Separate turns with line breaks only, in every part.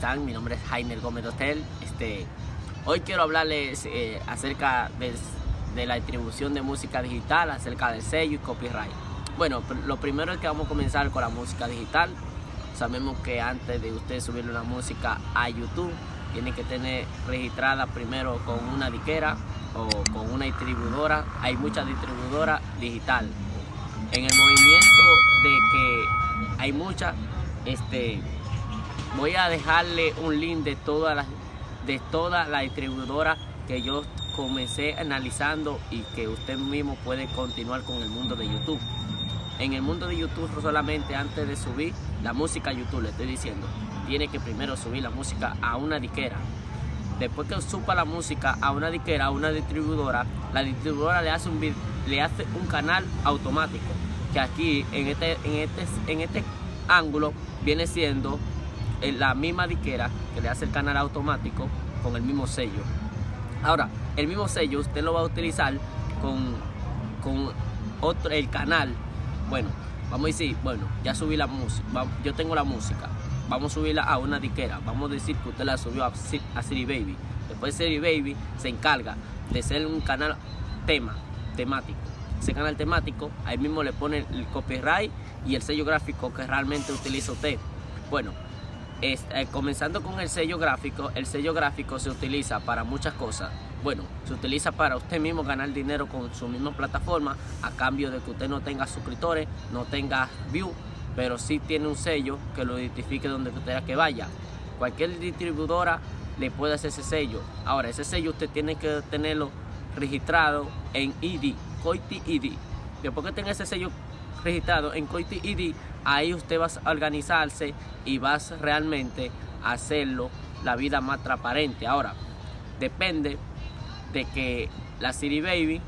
Mi nombre es Jainer Gómez Hotel. Este, hoy quiero hablarles eh, acerca de, la distribución de música digital, acerca del sello y copyright. Bueno, lo primero es que vamos a comenzar con la música digital. Sabemos que antes de usted subir una música a YouTube, tiene que tener registrada primero con una diquera o con una distribuidora. Hay muchas distribuidoras digital. En el movimiento de que hay muchas, este, voy a dejarle un link de todas las de toda la distribuidora que yo comencé analizando y que usted mismo puede continuar con el mundo de YouTube. En el mundo de YouTube solamente antes de subir la música a YouTube, le estoy diciendo, tiene que primero subir la música a una diquera. Después que suba la música a una diquera, a una distribuidora, la distribuidora le hace un, le hace un canal automático, que aquí en este, en este, en este ángulo viene siendo la misma diquera que le hace el canal automático con el mismo sello. Ahora, el mismo sello usted lo va a utilizar con, con otro, el canal. Bueno, vamos a decir, bueno, ya subí la música, yo tengo la música, vamos a subirla a una diquera, vamos a decir que usted la subió a, a City Baby. Después City Baby se encarga de ser un canal tema, temático. Ese canal temático, ahí mismo le pone el copyright y el sello gráfico que realmente utiliza usted. Bueno, eh, comenzando con el sello gráfico, el sello gráfico se utiliza para muchas cosas. Bueno, se utiliza para usted mismo ganar dinero con su misma plataforma a cambio de que usted no tenga suscriptores, no tenga view, pero sí tiene un sello que lo identifique donde quiera que vaya. Cualquier distribuidora le puede hacer ese sello. Ahora, ese sello usted tiene que tenerlo registrado en ID, COITI ID. Después que tenga ese sello registrado en COITI ID, ahí usted va a organizarse y vas realmente a hacerlo la vida más transparente. Ahora, depende de que la City Baby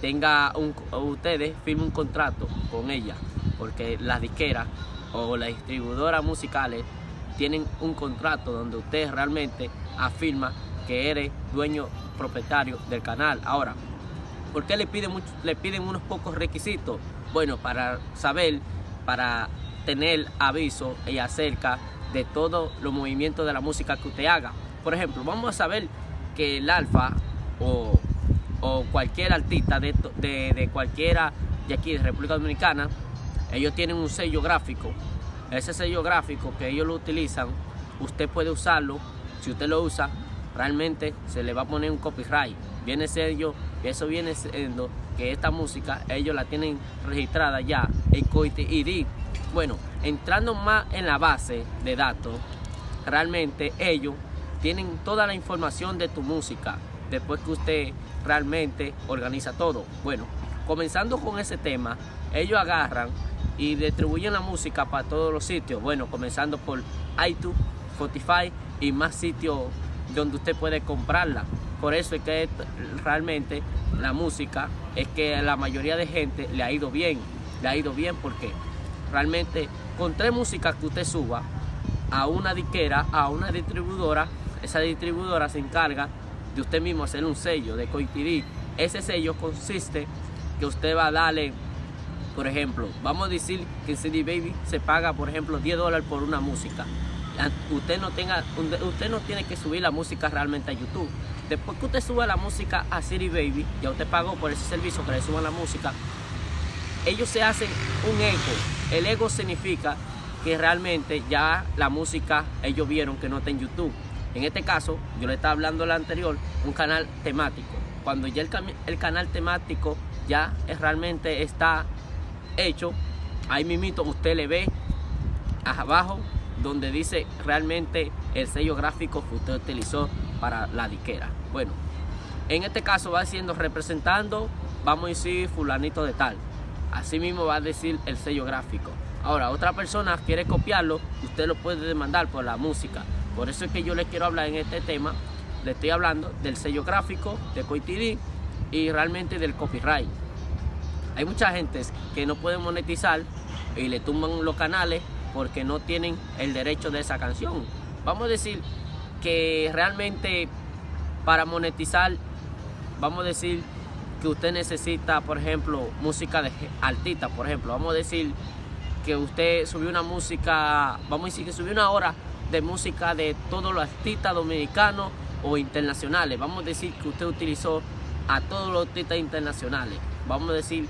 tenga un, ustedes firmen un contrato con ella, porque las disqueras o las distribuidoras musicales tienen un contrato donde usted realmente afirma que eres dueño propietario del canal. Ahora, ¿por qué le piden, le piden unos pocos requisitos? Bueno, para saber para tener aviso y acerca de todos los movimientos de la música que usted haga. Por ejemplo, vamos a saber que el alfa o, cualquier artista de, de, cualquiera de aquí de República Dominicana, ellos tienen un sello gráfico. Ese sello gráfico que ellos lo utilizan, usted puede usarlo. Si usted lo usa, realmente se le va a poner un copyright. Viene sello, eso viene siendo esta música ellos la tienen registrada ya en Coite ID. Bueno, entrando más en la base de datos, realmente ellos tienen toda la información de tu música después que usted realmente organiza todo. Bueno, comenzando con ese tema, ellos agarran y distribuyen la música para todos los sitios. Bueno, comenzando por iTunes, Spotify y más sitios donde usted puede comprarla. Por eso es que realmente la música es que la mayoría de gente le ha ido bien. Le ha ido bien porque realmente con tres músicas que usted suba a una diquera, a una distribuidora, esa distribuidora se encarga de usted mismo hacer un sello de coincidir. Ese sello consiste que usted va a darle, por ejemplo, vamos a decir que en CD Baby se paga, por ejemplo, 10 dólares por una música. Usted no, tenga, usted no tiene que subir la música realmente a YouTube. Después que usted suba la música a City Baby, ya usted pagó por ese servicio que le suban la música, ellos se hacen un ego. El ego significa que realmente ya la música ellos vieron que no está en YouTube. En este caso, yo le estaba hablando la anterior, un canal temático. Cuando ya el, el canal temático ya es, realmente está hecho, ahí mismito usted le ve abajo donde dice realmente el sello gráfico que usted utilizó para la diquera. Bueno, en este caso va siendo representando, vamos a decir, fulanito de tal. Así mismo va a decir el sello gráfico. Ahora, otra persona quiere copiarlo, usted lo puede demandar por la música. Por eso es que yo les quiero hablar en este tema. Le estoy hablando del sello gráfico de CoiTD y realmente del copyright. Hay mucha gente que no puede monetizar y le tumban los canales porque no tienen el derecho de esa canción. Vamos a decir que realmente para monetizar, vamos a decir que usted necesita, por ejemplo, música de artista, por ejemplo. Vamos a decir que usted subió una música, vamos a decir que subió una hora de música de todos los artistas dominicanos o internacionales. Vamos a decir que usted utilizó a todos los artistas internacionales. Vamos a decir,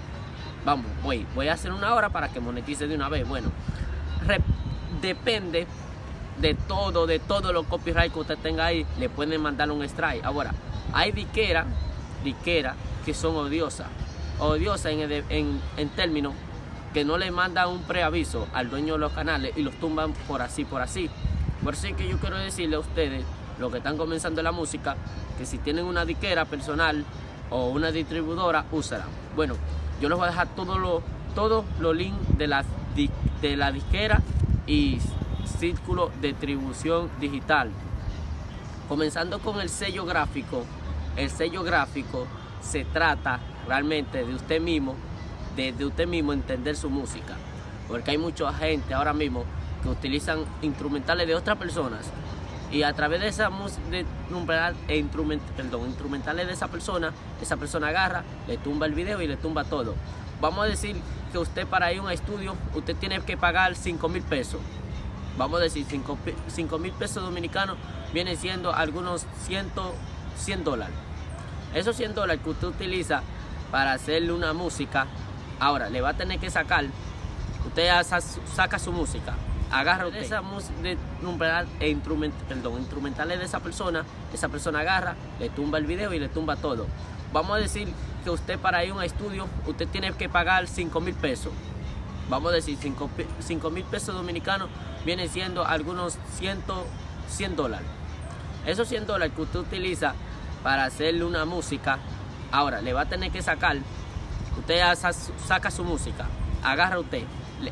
vamos, voy, voy a hacer una hora para que monetice de una vez. Bueno, depende de todo, de todos los copyright que usted tenga ahí, le pueden mandar un strike. Ahora, hay diqueras, diqueras que son odiosas, odiosas en, en, en términos que no le mandan un preaviso al dueño de los canales y los tumban por así, por así. Por eso es que yo quiero decirle a ustedes, los que están comenzando la música, que si tienen una diquera personal o una distribuidora, úsala. Bueno, yo les voy a dejar todos los todos los links de la, de la disquera y círculo de distribución digital. Comenzando con el sello gráfico, el sello gráfico se trata realmente de usted mismo, de, de usted mismo entender su música. Porque hay mucha gente ahora mismo que utilizan instrumentales de otras personas y a través de esa de e instrument, perdón, instrumentales de esa persona, esa persona agarra, le tumba el video y le tumba todo. Vamos a decir que usted para ir a un estudio, usted tiene que pagar 5 mil pesos. Vamos a decir 5 mil pesos dominicanos viene siendo algunos 100, 100 dólares. Esos 100 dólares que usted utiliza para hacerle una música, ahora le va a tener que sacar, usted saca su música, agarra usted esa música de e instrument, perdón, instrumentales de esa persona, esa persona agarra, le tumba el video y le tumba todo. Vamos a decir que usted para ir a un estudio, usted tiene que pagar 5 mil pesos. Vamos a decir 5 mil pesos dominicanos viene siendo algunos 100, 100 dólares. Esos 100 dólares que usted utiliza para hacerle una música, ahora le va a tener que sacar, usted saca su música, agarra usted,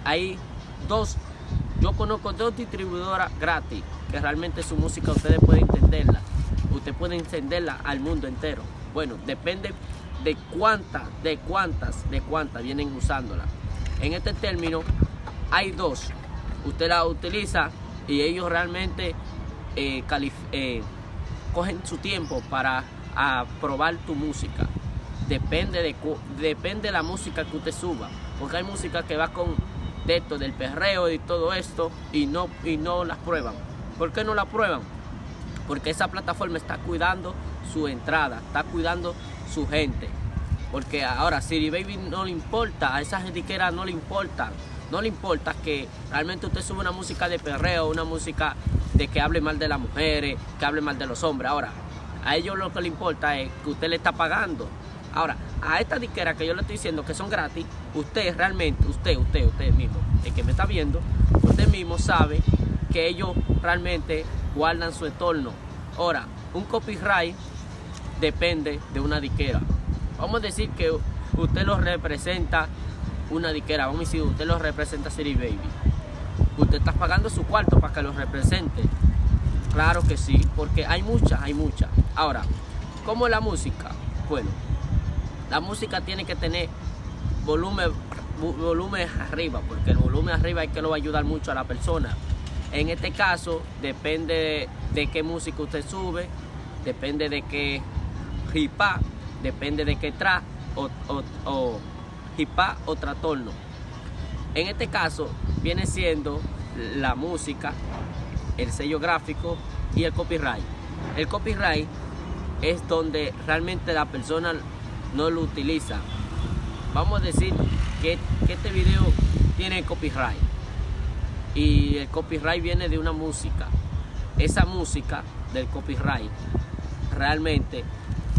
hay dos yo conozco dos distribuidoras gratis que realmente su música ustedes pueden entenderla. Usted puede encenderla al mundo entero. Bueno, depende de cuántas, de cuántas, de cuántas vienen usándola. En este término hay dos. Usted la utiliza y ellos realmente eh, eh, cogen su tiempo para probar tu música. Depende de, depende de la música que usted suba. Porque hay música que va con de esto, del perreo y todo esto, y no, y no las prueban. ¿Por qué no la prueban? Porque esa plataforma está cuidando su entrada, está cuidando su gente. Porque ahora Siri Baby no le importa, a esas etiquetas no le importa. No le importa que realmente usted sube una música de perreo, una música de que hable mal de las mujeres, que hable mal de los hombres. Ahora, a ellos lo que le importa es que usted le está pagando. Ahora, a esta disquera que yo le estoy diciendo que son gratis, usted realmente, usted, usted, usted mismo, el que me está viendo, usted mismo sabe que ellos realmente guardan su entorno. Ahora, un copyright depende de una disquera. Vamos a decir que usted lo representa una disquera, vamos a decir, usted lo representa City Baby. Usted está pagando su cuarto para que lo represente. Claro que sí, porque hay muchas, hay muchas. Ahora, ¿cómo es la música? Bueno, la música tiene que tener volumen, volumen arriba, porque el volumen arriba es que lo va a ayudar mucho a la persona. En este caso, depende de, qué música usted sube, depende de qué hip depende de qué tra o, o, o hip o trastorno. En este caso, viene siendo la música, el sello gráfico y el copyright. El copyright es donde realmente la persona no lo utiliza. Vamos a decir que, este video tiene copyright y el copyright viene de una música. Esa música del copyright realmente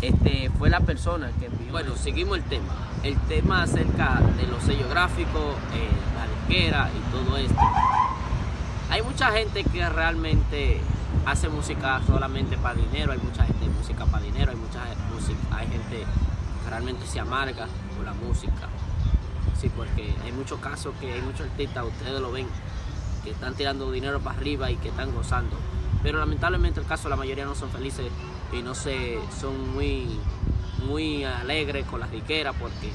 este, fue la persona que envió. Bueno, seguimos el tema. El tema acerca de los sellos gráficos, eh, la disquera y todo esto. Hay mucha gente que realmente hace música solamente para dinero, hay mucha gente música para dinero, hay mucha música, hay gente realmente se amarga con la música. Sí, porque hay muchos casos que hay muchos artistas, ustedes lo ven, que están tirando dinero para arriba y que están gozando. Pero lamentablemente el caso la mayoría no son felices y no se son muy muy alegres con las diqueras porque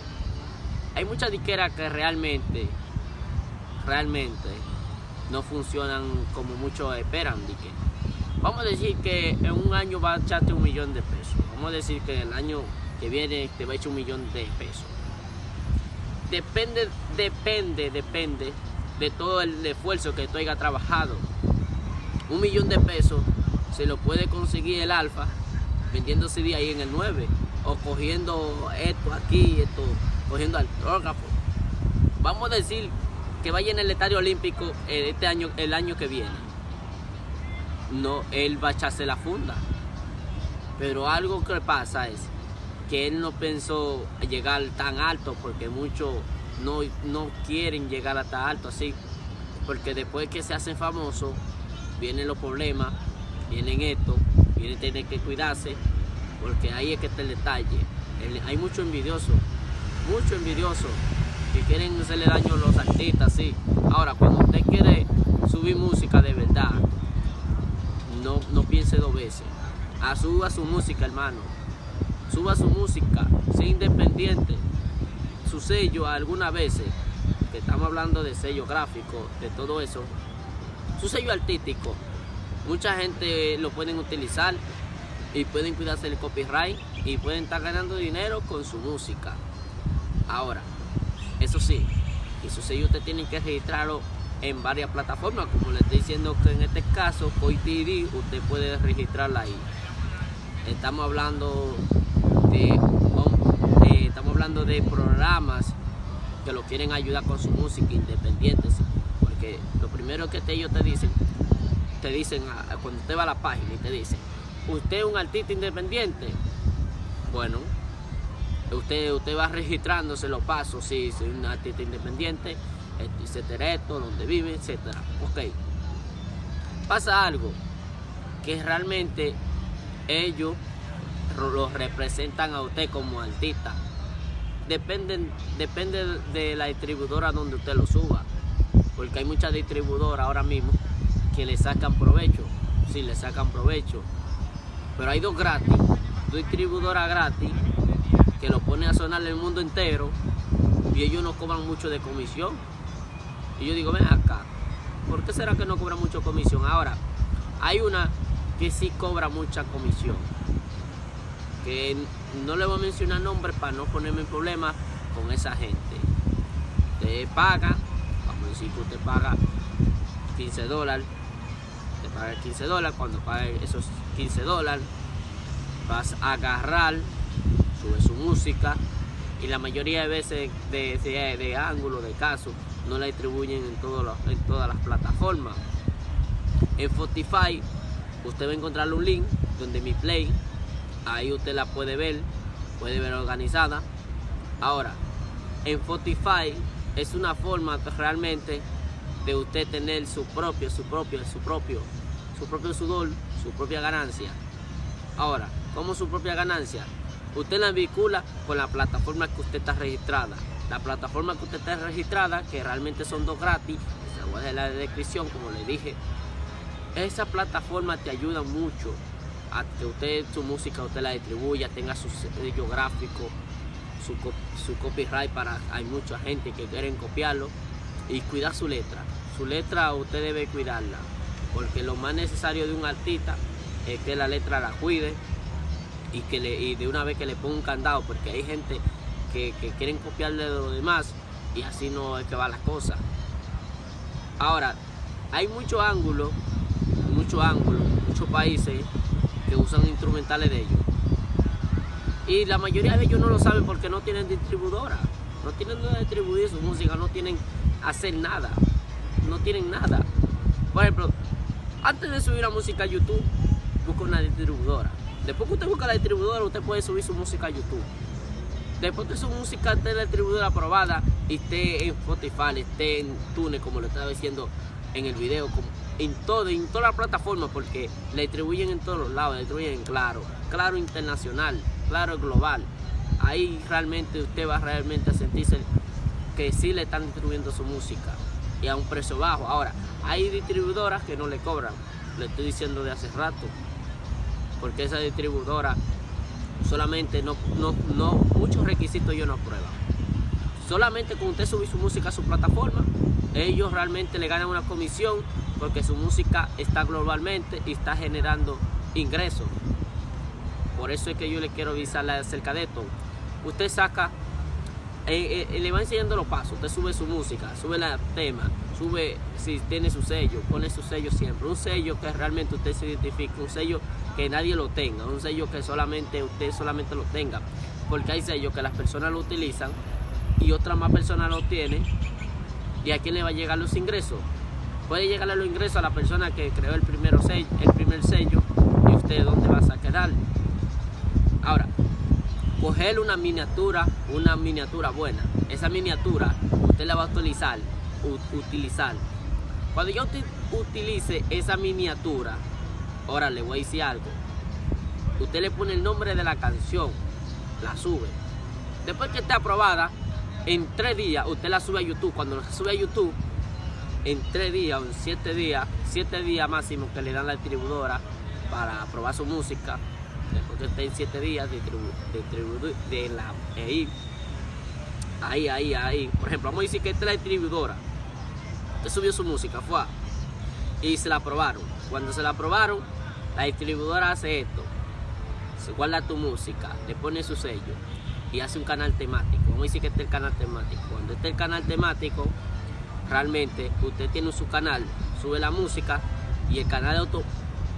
hay muchas diqueras que realmente realmente no funcionan como muchos esperan vamos a decir que en un año va a echarte un millón de pesos vamos a decir que en el año que viene te va a echar un millón de pesos. Depende, depende, depende de todo el esfuerzo que tú hayas trabajado. un millón de pesos se lo puede conseguir el alfa vendiendo CD ahí en el 9 o cogiendo esto aquí, esto, cogiendo autógrafo. Vamos a decir que vaya en el estadio olímpico este año, el año que viene. No, él va a echarse la funda. Pero algo que pasa es que él no pensó llegar tan alto porque muchos no, no quieren llegar a tan alto así. Porque después que se hacen famosos, vienen los problemas, vienen esto, vienen tener que cuidarse, porque ahí es que está el detalle. hay mucho envidioso, mucho envidioso, que quieren hacerle daño a los artistas, sí. Ahora, cuando usted quiere subir música de verdad, no, no piense dos veces. A suba su música, hermano. Suba su música, sea independiente. Su sello algunas veces, que estamos hablando de sello gráfico, de todo eso, su sello artístico, mucha gente lo pueden utilizar y pueden cuidarse el copyright y pueden estar ganando dinero con su música. Ahora, eso sí, eso sí, usted tiene que registrarlo en varias plataformas, como le estoy diciendo que en este caso, TV, usted puede registrarla ahí. Estamos hablando de, estamos hablando de programas que lo quieren ayudar con su música independiente, porque lo primero que ellos te dicen, te dicen cuando usted va a la página y te dicen, usted es un artista independiente. Bueno, usted, usted va registrándose los pasos, sí, soy un artista independiente, etcétera, esto, donde vive, etcétera. Ok. Pasa algo que realmente ellos los representan a usted como artista. Dependen, depende de la distribuidora donde usted lo suba. Porque hay muchas distribuidoras ahora mismo que le sacan provecho. Sí, le sacan provecho. Pero hay dos gratis, dos distribuidoras gratis que lo ponen a sonar el mundo entero y ellos no cobran mucho de comisión. Y yo digo, ven acá, ¿por qué será que no cobra mucho comisión? Ahora, hay una que sí cobra mucha comisión. Que no le voy a mencionar nombre para no ponerme en problemas con esa gente. Usted paga, vamos a decir que usted paga 15 dólares, paga 15 dólares, cuando pague esos 15 dólares, vas a agarrar, sube su música y la mayoría de veces de, de, de ángulo, de caso, no la distribuyen en, todos en todas las plataformas. En Spotify usted va a encontrar un link donde mi play, ahí usted la puede ver, puede ver organizada. Ahora, en Spotify es una forma realmente de usted tener su propio, su propio, su propio, su propio sudor, su propia ganancia. Ahora, ¿cómo su propia ganancia? Usted la vincula con la plataforma que usted está registrada. La plataforma que usted está registrada, que realmente son dos gratis, se voy a dejar la descripción, como le dije. Esa plataforma te ayuda mucho a que usted su música usted la distribuya, tenga su sello gráfico, su, su copyright para hay mucha gente que quieren copiarlo y cuidar su letra. Su letra usted debe cuidarla, porque lo más necesario de un artista es que la letra la cuide y que le, y de una vez que le ponga un candado, porque hay gente que, quieren copiarle de los demás y así no es que va la cosa. Ahora, hay muchos ángulos, muchos ángulos, muchos países que usan instrumentales de ellos. Y la mayoría de ellos no lo saben porque no tienen distribuidora. No tienen donde distribuir su música, no tienen hacer nada. No tienen nada. Por ejemplo, antes de subir la música a YouTube, busca una distribuidora. Después que usted busca la distribuidora, usted puede subir su música a YouTube. Después que su música esté en la distribuidora aprobada y esté en Spotify, esté en Tune, como lo estaba diciendo en el video, en todo, en todas las plataformas, porque la distribuyen en todos los lados, la distribuyen en Claro, Claro Internacional, Claro Global. Ahí realmente usted va realmente a sentirse que sí le están distribuyendo su música y a un precio bajo. Ahora, hay distribuidoras que no le cobran, le estoy diciendo de hace rato, porque esa distribuidora solamente no, no, no muchos requisitos ellos no aprueban. Solamente con usted subir su música a su plataforma, ellos realmente le ganan una comisión porque su música está globalmente y está generando ingresos. Por eso es que yo le quiero avisarle acerca de esto. Usted saca eh, eh, le va enseñando los pasos. Usted sube su música, sube la tema, sube si tiene su sello, pone su sello siempre. Un sello que realmente usted se identifique, un sello que nadie lo tenga, un sello que solamente usted solamente lo tenga. Porque hay sellos que las personas lo utilizan y otras más personas lo tienen. ¿Y a quién le va a llegar los ingresos? Puede llegarle los ingresos a la persona que creó el, primero sello, el primer sello y usted dónde va a quedar. Ahora, coger una miniatura, una miniatura buena. Esa miniatura usted la va a utilizar, utilizar. Cuando yo utilice esa miniatura, ahora le voy a decir algo. Usted le pone el nombre de la canción, la sube. Después que esté aprobada, en tres días usted la sube a YouTube. Cuando la sube a YouTube, en tres días o en siete días, siete días máximo que le dan la distribuidora para aprobar su música, después que esté en siete días de, de la ahí, ahí, ahí, ahí. Por ejemplo, vamos a decir que esta es la distribuidora. Usted subió su música, fue y se la aprobaron. Cuando se la aprobaron, la distribuidora hace esto. Se guarda tu música, le pone su sello y hace un canal temático. Vamos a decir que este es el canal temático. Cuando esté el canal temático, realmente usted tiene su canal, sube la música y el canal auto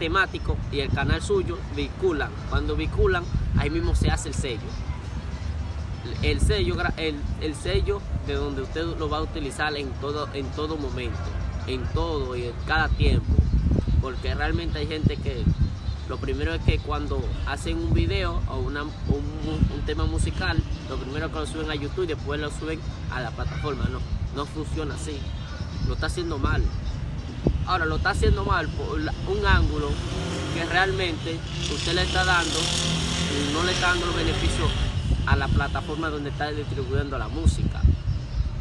temático y el canal suyo vinculan. Cuando vinculan, ahí mismo se hace el sello. El sello, el, el sello de donde usted lo va a utilizar en todo, en todo momento, en todo y en cada tiempo. Porque realmente hay gente que lo primero es que cuando hacen un video o un, tema musical, lo primero que lo suben a YouTube y después lo suben a la plataforma. No, no funciona así. Lo está haciendo mal. Ahora lo está haciendo mal por un ángulo que realmente usted le está dando, no le está dando los beneficios a la plataforma donde está distribuyendo la música.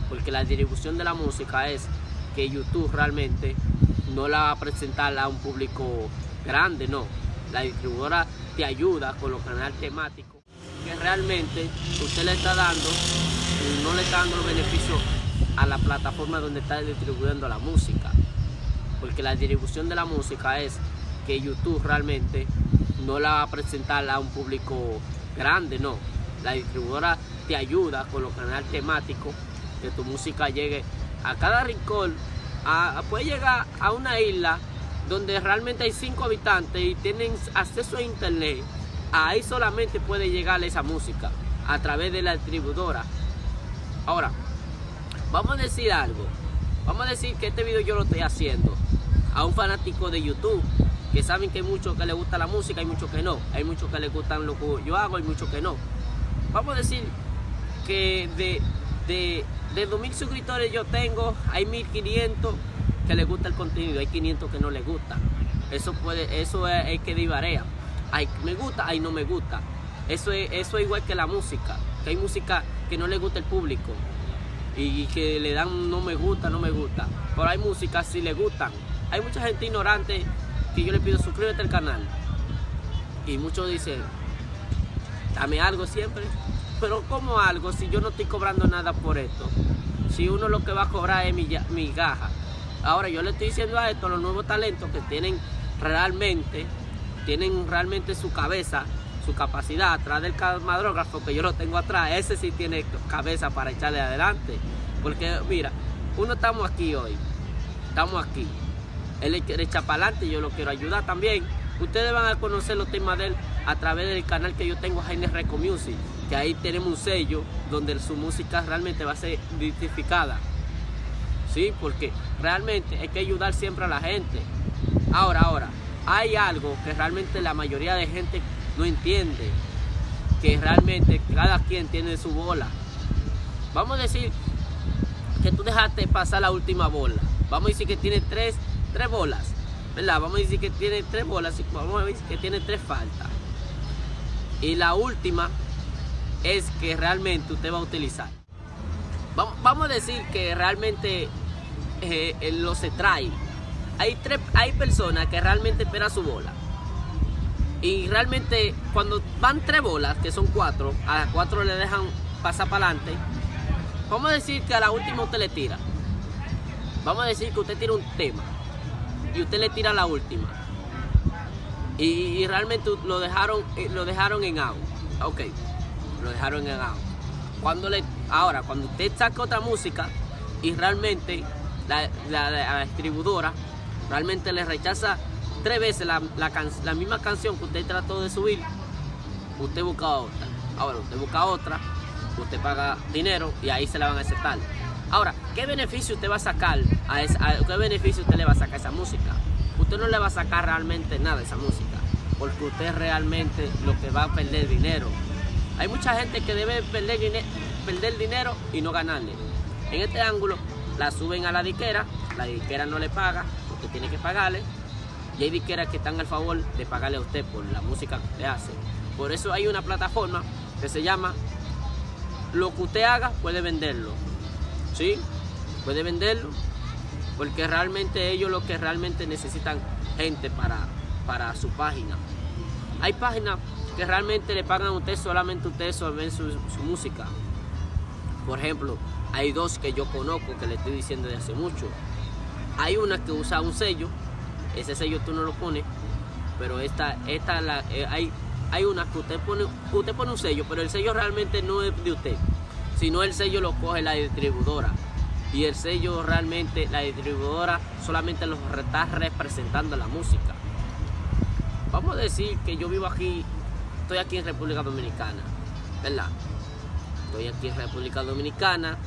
Porque la distribución de la música es que YouTube realmente no la va a presentar a un público grande, no la distribuidora te ayuda con los canales temáticos que realmente usted le está dando, no le está dando los beneficios a la plataforma donde está distribuyendo la música. Porque la distribución de la música es que YouTube realmente no la va a presentar a un público grande, no. La distribuidora te ayuda con los canales temáticos, que tu música llegue a cada rincón, a, puede llegar a una isla donde realmente hay cinco habitantes y tienen acceso a internet, ahí solamente puede llegar esa música a través de la distribuidora. Ahora, vamos a decir algo. Vamos a decir que este video yo lo estoy haciendo a un fanático de YouTube que saben que hay muchos que les gusta la música, hay muchos que no. Hay muchos que les gustan lo que yo hago, hay muchos que no. Vamos a decir que de, de, de 2.000 suscriptores yo tengo, hay 1.500 que le gusta el contenido, hay 500 que no le gusta. Eso puede, eso es que divarea. Hay me gusta, hay no me gusta. Eso es, eso es igual que la música, que hay música que no le gusta el público y que le dan no me gusta, no me gusta. Pero hay música si le gustan. Hay mucha gente ignorante que yo le pido suscríbete al canal. Y muchos dicen, dame algo siempre. Pero como algo si yo no estoy cobrando nada por esto? Si uno lo que va a cobrar es mi, mi gaja. Ahora yo le estoy diciendo a esto, los nuevos talentos que tienen realmente, tienen realmente su cabeza, su capacidad atrás del camarógrafo que yo lo tengo atrás, ese sí tiene cabeza para echarle adelante. Porque mira, uno estamos aquí hoy, estamos aquí. Él quiere echar para adelante, yo lo quiero ayudar también. Ustedes van a conocer los temas de él a través del canal que yo tengo, Jaime Reco Music, que ahí tenemos un sello donde su música realmente va a ser identificada. ¿sí? Porque realmente hay que ayudar siempre a la gente. Ahora, ahora, hay algo que realmente la mayoría de gente no entiende, que realmente cada quien tiene su bola. Vamos a decir que tú dejaste pasar la última bola. Vamos a decir que tiene tres, tres bolas, ¿verdad? Vamos a decir que tiene tres bolas, y vamos a decir que tiene tres faltas. Y la última es que realmente usted va a utilizar. Vamos a decir que realmente eh, lo se trae. Hay, tres, hay personas que realmente esperan su bola. Y realmente cuando van tres bolas, que son cuatro, a las cuatro le dejan pasar para adelante. Vamos a decir que a la última usted le tira. Vamos a decir que usted tira un tema. Y usted le tira la última. Y, realmente lo dejaron, eh, lo dejaron en out. Ok, lo dejaron en out. Cuando le, ahora, cuando usted saca otra música y realmente la, distribuidora realmente le rechaza tres veces la, la, misma canción que usted trató de subir, usted busca otra. Ahora, usted busca otra, usted paga dinero y ahí se la van a aceptar. Ahora, ¿qué beneficio usted va a sacar a, esa, qué beneficio usted le va a sacar a esa música? Usted no le va a sacar realmente nada a esa música, porque usted realmente lo que va a perder dinero. Hay mucha gente que debe perder, perder dinero y no ganarle. En este ángulo, la suben a la diquera, la diquera no le paga, usted tiene que pagarle, y hay diqueras que están al favor de pagarle a usted por la música que usted hace. Por eso hay una plataforma que se llama Lo que usted haga puede venderlo. ¿Sí? Puede venderlo. Porque realmente ellos lo que realmente necesitan gente para, para su página. Hay páginas que realmente le pagan a usted solamente usted sobre su, su música. Por ejemplo, hay dos que yo conozco que le estoy diciendo de hace mucho. Hay una que usa un sello, ese sello tú no lo pones, pero esta, esta la, eh, hay, hay una que usted pone, usted pone un sello, pero el sello realmente no es de usted, sino el sello lo coge la distribuidora. Y el sello realmente, la distribuidora solamente lo está representando la música. Vamos a decir que yo vivo aquí, estoy aquí en República Dominicana, ¿verdad? Estoy aquí en República Dominicana,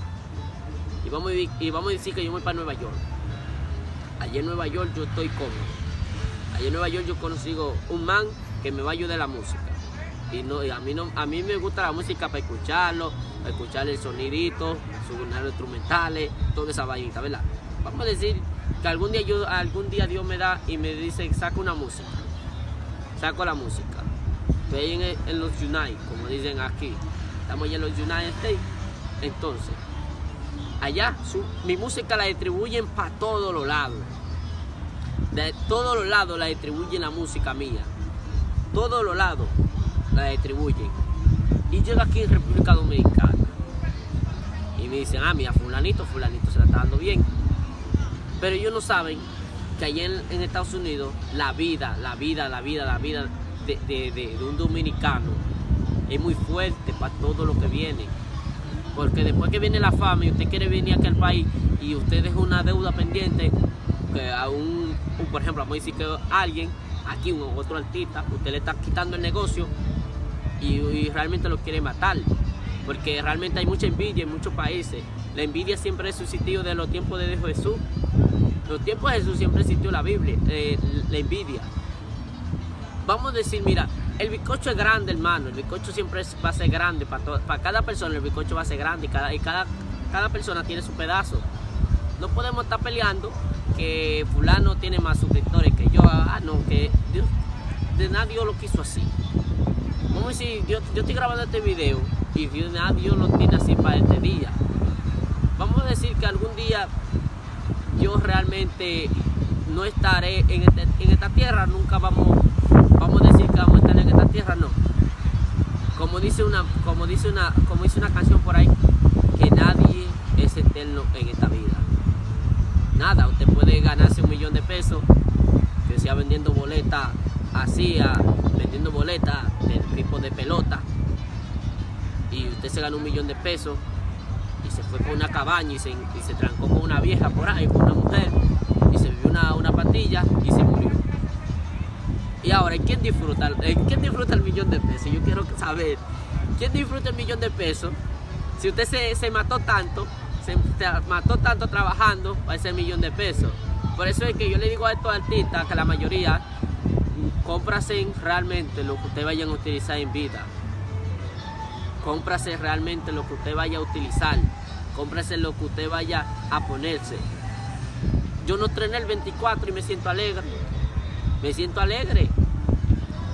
y vamos, a, y vamos a decir que yo voy para Nueva York. Allí en Nueva York yo estoy cómodo. Allí en Nueva York yo consigo un man que me va a ayudar la música. Y, no, a, mí no, a mí me gusta la música para escucharlo, para escuchar el sonidito, sus instrumentales, toda esa vainita, ¿verdad? Vamos a decir que algún día, yo, algún día Dios me da y me dice, saca una música. Saco la música. Estoy en, los United, como dicen aquí. Estamos allá en los United States. Entonces, allá mi música la distribuyen para todos los lados. De todos los lados la distribuyen la música mía. Todos los lados la distribuyen. Y llega aquí en República Dominicana. Y me dicen, ah, mira, fulanito, fulanito se la está dando bien. Pero ellos no saben que allá en, Estados Unidos la vida, la vida, la vida, la vida de, de un dominicano es muy fuerte para todo lo que viene. Porque después que viene la fama y usted quiere venir aquí al país y usted deja una deuda pendiente, que a un, por ejemplo, vamos a decir que alguien, aquí un otro artista, usted le está quitando el negocio y, realmente lo quiere matar. Porque realmente hay mucha envidia en muchos países. La envidia siempre ha existido de los tiempos de Jesús. los tiempos de Jesús siempre existió la Biblia, eh, la envidia. Vamos a decir, mira, el bizcocho es grande, hermano. El bizcocho siempre va a ser grande. Para, para cada persona el bizcocho va a ser grande y cada, y cada, cada persona tiene su pedazo. No podemos estar peleando que fulano tiene más suscriptores que yo. Ah, no, que Dios, de nada Dios lo quiso así. Vamos a decir, yo, yo estoy grabando este video y Dios, nada Dios lo tiene así para este día. Vamos a decir que algún día yo realmente no estaré en, este, en esta tierra, nunca vamos vamos a decir que vamos a estar en esta tierra, no. Como dice una, como dice una, como dice una canción por ahí, que nadie es eterno en esta vida. Nada, usted puede ganarse un millón de pesos, que sea vendiendo boletas así, vendiendo boletas del tipo de pelota, y usted se gana un millón de pesos y se fue con una cabaña y se, trancó con una vieja por ahí, con una mujer, y se vivió una, una patilla y se murió. Y ahora, ¿quién disfruta, ¿quién disfruta el millón de pesos? Yo quiero saber, ¿quién disfruta el millón de pesos? Si usted se, mató tanto, se, mató tanto trabajando para ese millón de pesos. Por eso es que yo le digo a estos artistas que la mayoría cómprase realmente lo que usted vayan a utilizar en vida. Cómprase realmente lo que usted vaya a utilizar. Cómprase lo que usted vaya a ponerse. Yo no trené el 24 y me siento alegre. Me siento alegre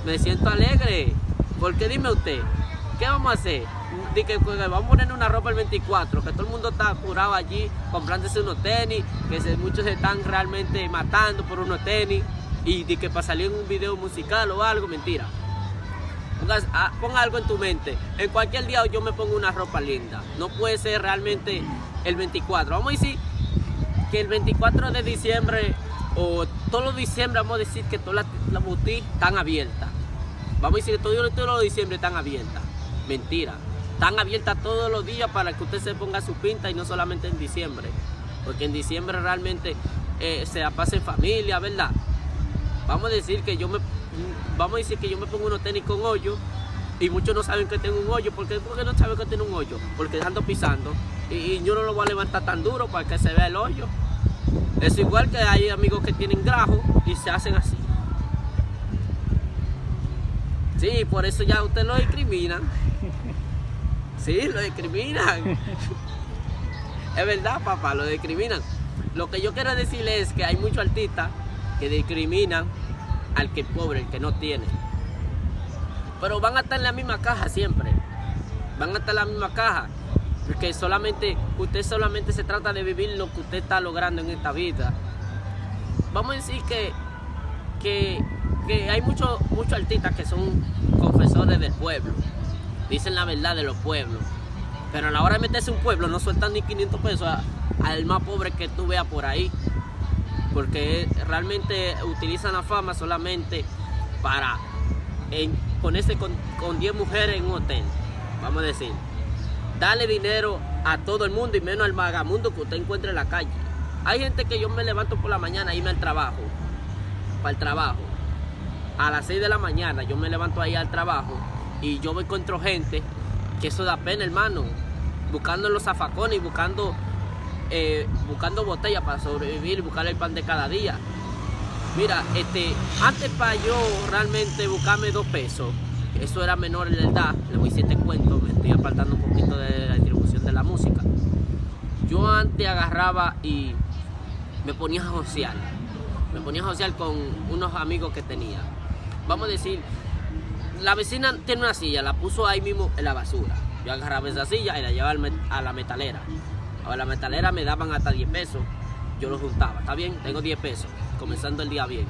me siento alegre. Porque dime usted, ¿qué vamos a hacer? que vamos a poner una ropa el 24, que todo el mundo está curado allí comprándose unos tenis, que muchos se están realmente matando por unos tenis y de que para salir en un video musical o algo, mentira. Ah, pon algo en tu mente. En cualquier día yo me pongo una ropa linda. No puede ser realmente el 24. Vamos a decir que el 24 de diciembre o todo diciembre vamos a decir que todas las la boutiques están abiertas. Vamos a decir que todo, todo de diciembre están abiertas. Mentira. están abiertas todos los días para que usted se ponga su pinta y no solamente en diciembre. Porque en diciembre realmente eh, se la pasa en familia, ¿verdad? Vamos a decir que yo me vamos a decir que yo me pongo unos tenis con hoyo y muchos no saben que tengo un hoyo. ¿Por qué, no saben que tengo un hoyo? Porque ando pisando y, yo no lo voy a levantar tan duro para que se vea el hoyo. Es igual que hay amigos que tienen grajo y se hacen así. Sí, por eso ya usted lo discriminan. Sí, lo discriminan. Es verdad, papá, lo discriminan. Lo que yo quiero decirle es que hay muchos artistas que discriminan al que es pobre, el que no tiene. Pero van a estar en la misma caja siempre. Van a estar en la misma caja. Porque solamente, usted solamente se trata de vivir lo que usted está logrando en esta vida. Vamos a decir que, que, hay muchos muchos artistas que son confesores del pueblo. Dicen la verdad de los pueblos. Pero a la hora de meterse un pueblo no sueltan ni 500 pesos al más pobre que tú veas por ahí. Porque realmente utilizan la fama solamente para ponerse con, con 10 mujeres en un hotel. Vamos a decir darle dinero a todo el mundo y menos al vagamundo que usted encuentre en la calle. Hay gente que yo me levanto por la mañana y irme al trabajo, para el trabajo. A las 6 de la mañana yo me levanto ahí al trabajo y yo me encuentro gente que eso da pena, hermano. Buscando los zafacones y buscando, eh, buscando botellas para sobrevivir buscar el pan de cada día. Mira, este, antes para yo realmente buscarme dos pesos, eso era menor en edad, le voy a decir este cuento, me estoy apartando un poquito de la distribución de la música. Yo antes agarraba y me ponía a josear, me ponía a josear con unos amigos que tenía. Vamos a decir, la vecina tiene una silla, la puso ahí mismo en la basura. Yo agarraba esa silla y la llevaba a la metalera. A la metalera me daban hasta 10 pesos, yo lo juntaba, ¿está bien? Tengo 10 pesos, comenzando el día bien.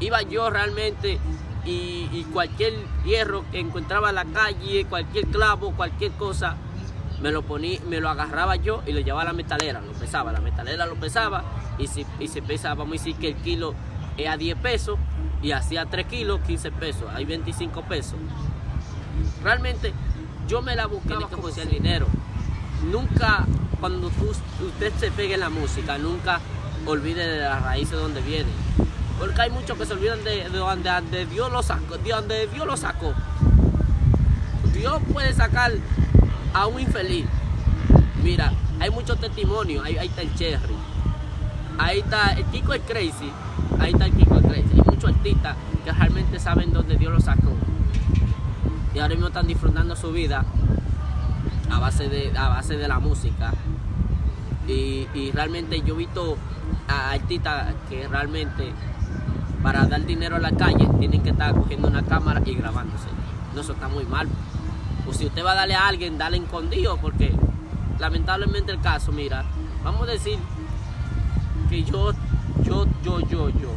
Iba yo realmente y, cualquier hierro que encontraba en la calle, cualquier clavo, cualquier cosa, me lo ponía, me lo agarraba yo y lo llevaba a la metalera, lo pesaba, la metalera lo pesaba y si, y se pesa, vamos a decir que el kilo es a 10 pesos y hacía 3 kilos, 15 pesos, hay 25 pesos. Realmente yo me la buscaba que fuese el dinero. Nunca, cuando usted se pegue en la música, nunca olvide de las raíces donde viene. Porque hay muchos que se olvidan de, donde, Dios lo sacó, de donde Dios lo sacó. Dios puede sacar a un infeliz. Mira, hay muchos testimonios, ahí, está el Cherry, ahí está el Kiko el Crazy, ahí está el Kiko el Crazy. Hay muchos artistas que realmente saben dónde Dios lo sacó. Y ahora mismo están disfrutando su vida a base de, a base de la música. Y, y realmente yo he visto a artistas que realmente para dar dinero a la calle tienen que estar cogiendo una cámara y grabándose. No, eso está muy mal. O si usted va a darle a alguien, dale escondido, porque lamentablemente el caso, mira, vamos a decir que yo, yo, yo, yo, yo,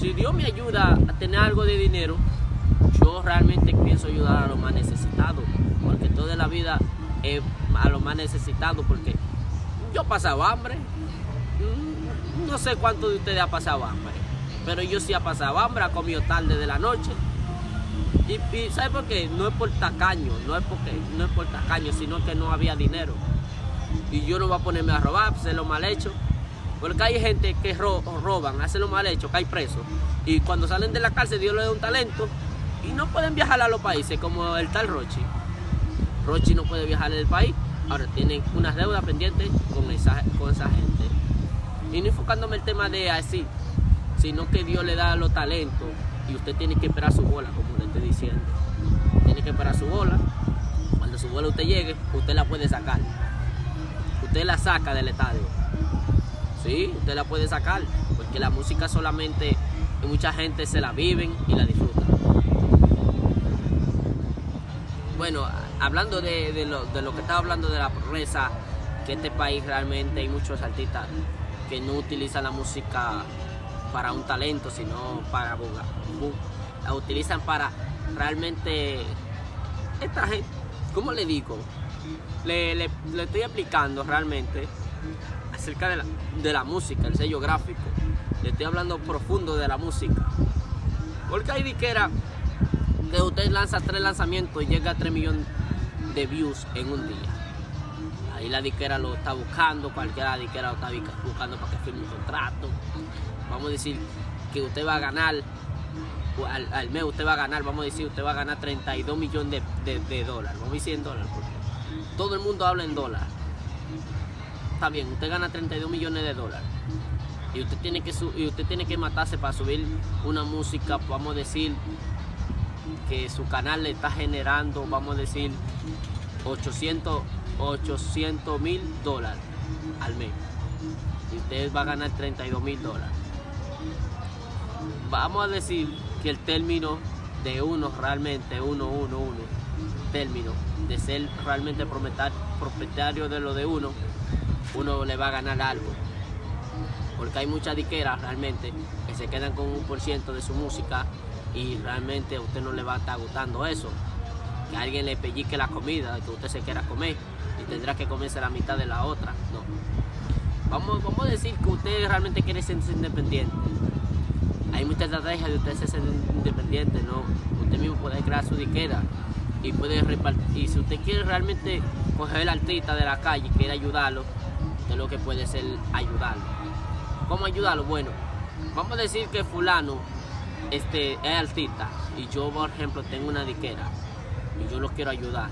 si Dios me ayuda a tener algo de dinero, yo realmente pienso ayudar a los más necesitados, porque toda la vida es a los más necesitados, porque yo he pasado hambre, mm, no sé cuánto de ustedes ha pasado hambre, pero yo sí ha pasado hambre, ha comido tarde de la noche. Y, y ¿sabe por qué? No es por tacaño, no es porque no es por tacaño, sino que no había dinero. Y yo no voy a ponerme a robar, hacer lo mal hecho. Porque hay gente que roban, hacen lo mal hecho, que hay presos. Y cuando salen de la cárcel, Dios les da un talento. Y no pueden viajar a los países, como el tal Rochi. Rochi no puede viajar el país. Ahora tienen unas deudas pendientes con esa, con esa gente. Y no enfocándome el tema de así, sino que Dios le da los talentos y usted tiene que esperar su bola, como le estoy diciendo. Tiene que esperar su bola. Cuando su bola usted llegue, usted la puede sacar. Usted la saca del estadio. Sí, usted la puede sacar, porque la música solamente mucha gente se la viven y la disfrutan. Bueno, hablando de, lo, que estaba hablando de la progresa, que este país realmente hay muchos artistas que no utilizan la música para un talento, sino para la utilizan para realmente esta gente, ¿cómo le digo? Le, le, estoy explicando realmente acerca de la, de la, música, el sello gráfico. Le estoy hablando profundo de la música. Porque hay diquera que usted lanza tres lanzamientos y llega a 3 millones de views en un día. Ahí la disquera lo está buscando, cualquiera disquera lo está buscando para que firme un contrato. Vamos a decir que usted va a ganar, al, mes usted va a ganar, vamos a decir, usted va a ganar 32 millones de, dólares. Vamos a decir en dólares, porque todo el mundo habla en dólares. Está bien, usted gana 32 millones de dólares. Y usted tiene que, y usted tiene que matarse para subir una música, vamos a decir, que su canal le está generando, vamos a decir, 800 mil dólares al mes. Y usted va a ganar 32 mil dólares. Vamos a decir que el término de uno realmente, uno, uno, uno, término de ser realmente propietario de lo de uno, uno le va a ganar algo. Porque hay muchas diqueras realmente que se quedan con un por ciento de su música y realmente a usted no le va a estar gustando eso. Que alguien le pellique la comida que usted se quiera comer y tendrá que comerse la mitad de la otra. No. Vamos, vamos a decir que usted realmente quiere ser independiente. Hay muchas estrategias de usted ser independiente, ¿no? Usted mismo puede crear su diquera y puede repartir. Y si usted quiere realmente coger el artista de la calle y quiere ayudarlo, usted lo que puede ser ayudarlo. ¿Cómo ayudarlo? Bueno, vamos a decir que fulano este, es artista y yo, por ejemplo, tengo una diquera y yo lo quiero ayudar.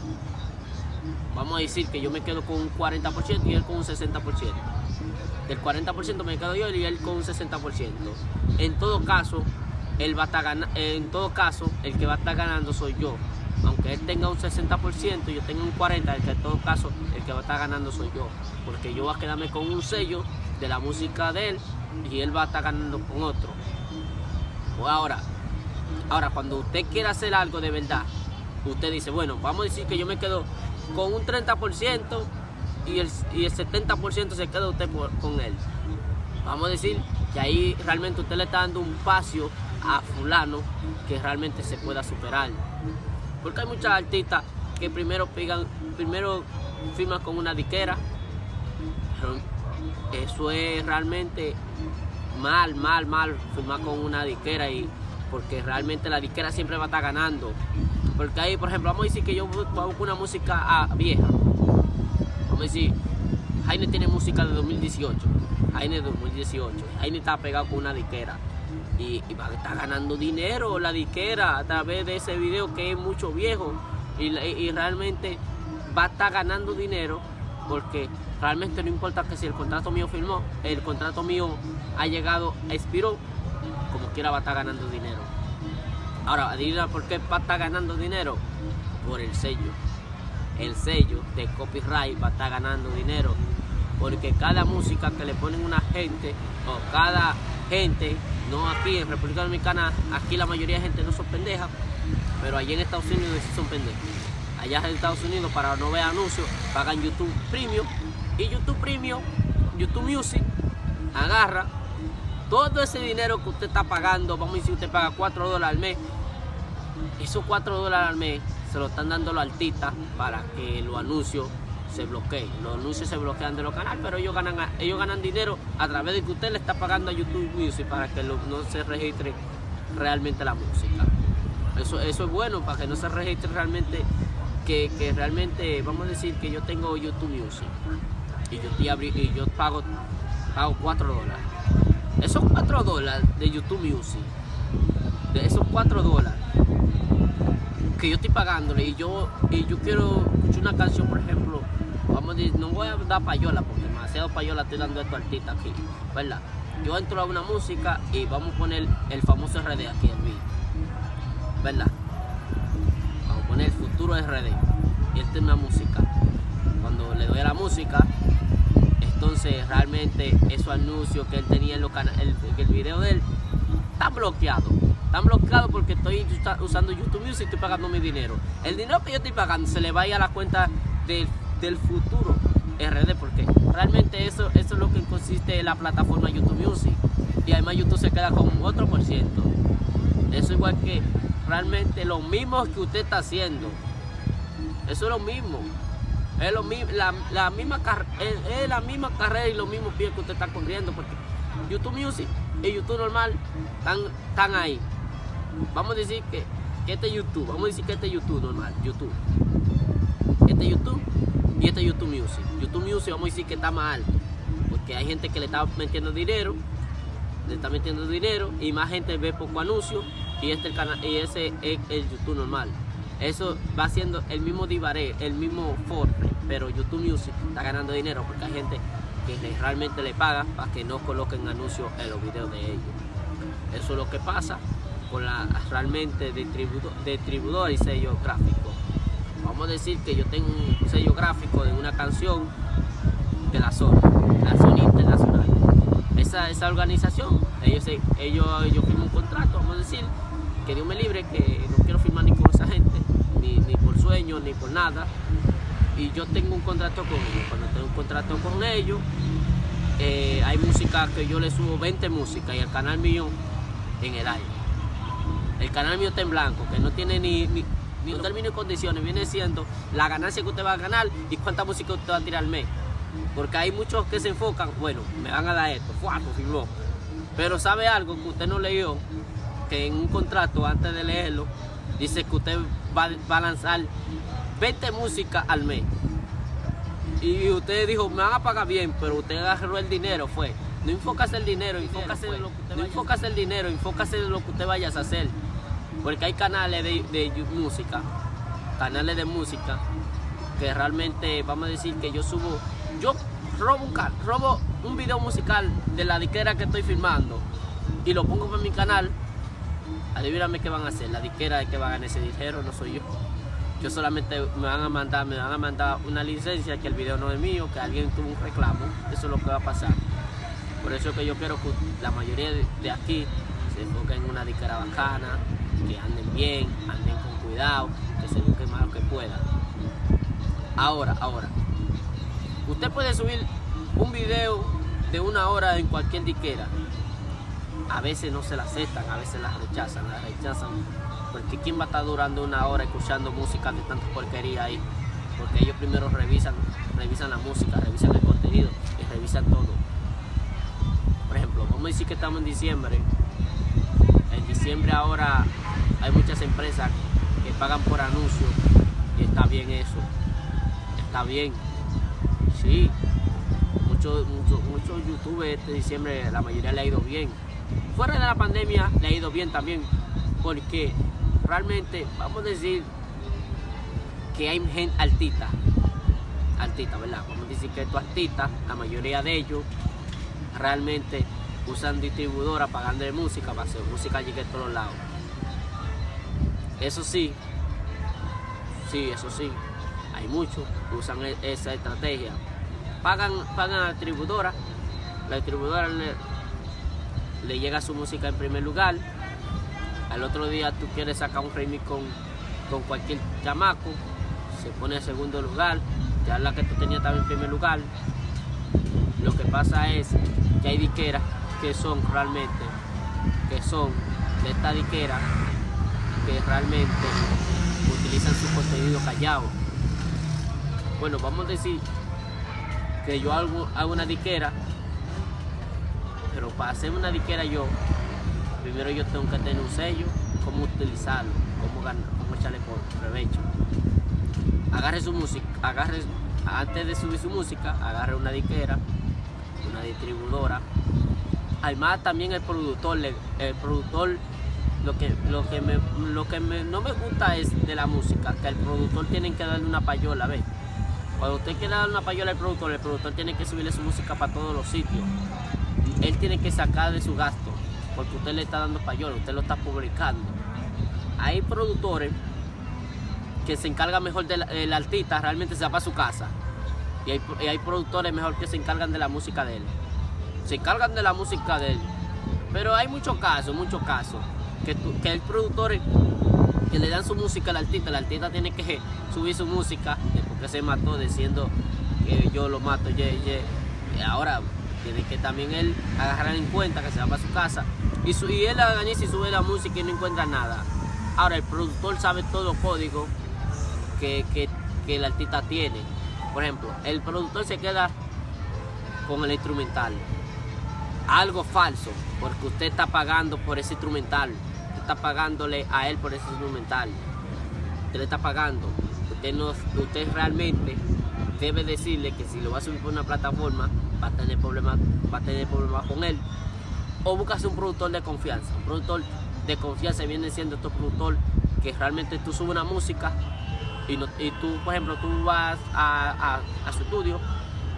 Vamos a decir que yo me quedo con un 40% y él con un 60%. Del 40% me quedo yo y él con un 60%. En todo caso, él va a estar en todo caso, el que va a estar ganando soy yo. Aunque él tenga un 60% y yo tenga un 40%, el que en todo caso, el que va a estar ganando soy yo. Porque yo voy a quedarme con un sello de la música de él y él va a estar ganando con otro. Pues ahora, ahora cuando usted quiere hacer algo de verdad, usted dice, bueno, vamos a decir que yo me quedo con un 30% y el, y el 70% se queda usted con él. Vamos a decir que ahí realmente usted le está dando un espacio a fulano que realmente se pueda superar. Porque hay muchas artistas que primero pegan, primero firman con una diquera. Eso es realmente mal, mal, mal firmar con una disquera y porque realmente la disquera siempre va a estar ganando. Porque ahí, por ejemplo, vamos a decir que yo busco una música ah, vieja. Vamos a decir, Jaime tiene música de 2018. Jaime de 2018. Jaime está pegado con una disquera. Y, va a estar ganando dinero la disquera a través de ese video que es mucho viejo. Y, y realmente va a estar ganando dinero porque realmente no importa que si el contrato mío firmó, el contrato mío ha llegado, expiró, como quiera va a estar ganando dinero. Ahora, adivina por qué va a estar ganando dinero, por el sello. El sello de copyright va a estar ganando dinero, porque cada música que le ponen una gente, o cada gente, no aquí en República Dominicana, aquí la mayoría de gente no son pendejas, pero allí en Estados Unidos sí son pendejos allá en Estados Unidos para no ver anuncios, pagan YouTube Premium y YouTube Premium, YouTube Music, agarra todo ese dinero que usted está pagando, vamos a decir usted paga 4 dólares al mes, esos 4 dólares al mes se lo están dando los artistas para que los anuncios se bloqueen. Los anuncios se bloquean de los canales, pero ellos ganan, ellos ganan dinero a través de que usted le está pagando a YouTube Music para que no se registre realmente la música. Eso, eso es bueno para que no se registre realmente que, realmente, vamos a decir que yo tengo YouTube Music y yo, y yo pago, pago 4 dólares. Esos 4 dólares de YouTube Music, de esos 4 dólares que yo estoy pagándole y yo, y yo quiero escuchar una canción, por ejemplo, vamos a decir, no voy a dar payola porque demasiado payola estoy dando a estos artistas aquí, ¿verdad? Yo entro a una música y vamos a poner el famoso RD aquí en mí, ¿verdad? poner el futuro RD. Y esta es una música. Cuando le doy a la música, entonces realmente esos anuncios que él tenía en los el, el video de él, están bloqueados. Están bloqueados porque estoy usando YouTube Music y estoy pagando mi dinero. El dinero que yo estoy pagando se le va a ir a la cuenta del, futuro RD porque realmente eso, eso es lo que consiste en la plataforma YouTube Music. Y además YouTube se queda con otro por ciento. Eso igual que realmente lo mismo que usted está haciendo. Eso es lo mismo. Es, lo, la, la misma es, la misma carrera y los mismos pies que usted está corriendo. Porque YouTube Music y YouTube normal están, están ahí. Vamos a decir que, que este YouTube, vamos a decir que este YouTube normal, YouTube. Este YouTube y este YouTube Music. YouTube Music vamos a decir que está más alto, porque hay gente que le está metiendo dinero, le está metiendo dinero y más gente ve poco anuncio y este el canal y ese es el YouTube normal. Eso va siendo el mismo divaré, el mismo Forte, pero YouTube Music está ganando dinero porque hay gente que realmente le paga para que no coloquen anuncios en los videos de ellos. Eso es lo que pasa con la realmente distribuidor, y sello gráfico. Vamos a decir que yo tengo un sello gráfico de una canción de la zona, la zona internacional. Esa, esa organización, ellos, ellos, ellos firman un contrato, vamos a decir, que Dios me libre, que no quiero firmar ni con esa gente, ni, por sueño, ni por nada. Y yo tengo un contrato con ellos. Cuando tengo un contrato con ellos, eh, hay música que yo le subo 20 músicas y el canal mío en el aire. El canal mío está en blanco, que no tiene ni, ni, ni condiciones, viene siendo la ganancia que usted va a ganar y cuánta música usted va a tirar al mes. Porque hay muchos que se enfocan, bueno, me van a dar esto, ¡fuato! firmó. Pero sabe algo que usted no leyó, que en un contrato, antes de leerlo, dice que usted va, va a lanzar 20 músicas al mes. Y usted dijo, me van a pagar bien, pero usted agarró el dinero, fue. No enfócase el dinero, enfócase en lo que usted no enfócase el dinero, enfócase en lo que usted vaya a hacer. Porque hay canales de, de música, canales de música, que realmente, vamos a decir que yo subo, yo robo un, robo un video musical de la diquera que estoy filmando y lo pongo en mi canal, adivíname qué van a hacer, la diquera que va a ganar ese dinero no soy yo. Yo solamente me van a mandar, me van a mandar una licencia que el video no es mío, que alguien tuvo un reclamo, eso es lo que va a pasar. Por eso es que yo quiero que la mayoría de aquí se enfoquen en una diquera bacana, que anden bien, anden con cuidado, que se busquen más lo que puedan. Ahora, ahora, usted puede subir un video de una hora en cualquier diquera. A veces no se la aceptan, a veces la rechazan, la rechazan. Porque ¿quién va a estar durando una hora escuchando música de tanta porquería ahí? Porque ellos primero revisan, revisan la música, revisan el contenido y revisan todo. Por ejemplo, vamos a decir que estamos en diciembre. En diciembre ahora hay muchas empresas que pagan por anuncio y está bien eso. Está bien. Sí. Muchos mucho, mucho youtubers este diciembre, la mayoría le ha ido bien. Fuera de la pandemia le ha ido bien también. Porque realmente, vamos a decir que hay gente altita. Altita, ¿verdad? Vamos a decir que estos artistas, la mayoría de ellos, realmente usan distribuidora pagando de música para hacer música llegue a todos lados. Eso sí, sí, eso sí, hay muchos que usan e-, esa estrategia. Pagan, pagan a la distribuidora, la distribuidora le, le llega su música en primer lugar, al otro día tú quieres sacar un remix con, con cualquier chamaco, se pone en segundo lugar, ya la que tú tenías estaba en primer lugar. Lo que pasa es que hay diqueras que son realmente, que son de esta diquera, que realmente utilizan su contenido callado. Bueno, vamos a decir que yo hago, hago una diquera, pero para hacer una diquera yo, primero yo tengo que tener un sello, cómo utilizarlo, cómo, ganar, cómo echarle por provecho. Agarre su música, agarre, antes de subir su música, agarre una diquera, una distribuidora. Además también el productor, el productor lo que, lo que, me, lo que no me gusta es de la música, que el productor tiene que darle una payola, ¿ves? Cuando usted quiere darle una payola al productor, el productor tiene que subirle su música para todos los sitios. Él tiene que sacar de su gasto, porque usted le está dando payola, usted lo está publicando. Hay productores que se encargan mejor del artista, realmente se va para su casa. Y hay, productores mejor que se encargan de la música de él. Se encargan de la música de él. Pero hay muchos casos, muchos casos que, que hay productores que le dan su música al artista, el artista tiene que subir su música después que se mató diciendo que yo lo mato, ye, ye. y ahora tiene que también él agarrar en cuenta que se va para su casa y, él organiza y sube la música y no encuentra nada. Ahora el productor sabe todo los códigos que, el artista tiene. Por ejemplo, el productor se queda con el instrumental. Algo falso, porque usted está pagando por ese instrumental. Usted está pagándole a él por ese instrumental. Usted le está pagando. usted realmente debe decirle que si lo va a subir por una plataforma va a tener problemas va a tener problemas con él. O buscas un productor de confianza un productor de confianza viene siendo este productor que realmente tú subes una música y, tú por ejemplo tú vas a, su estudio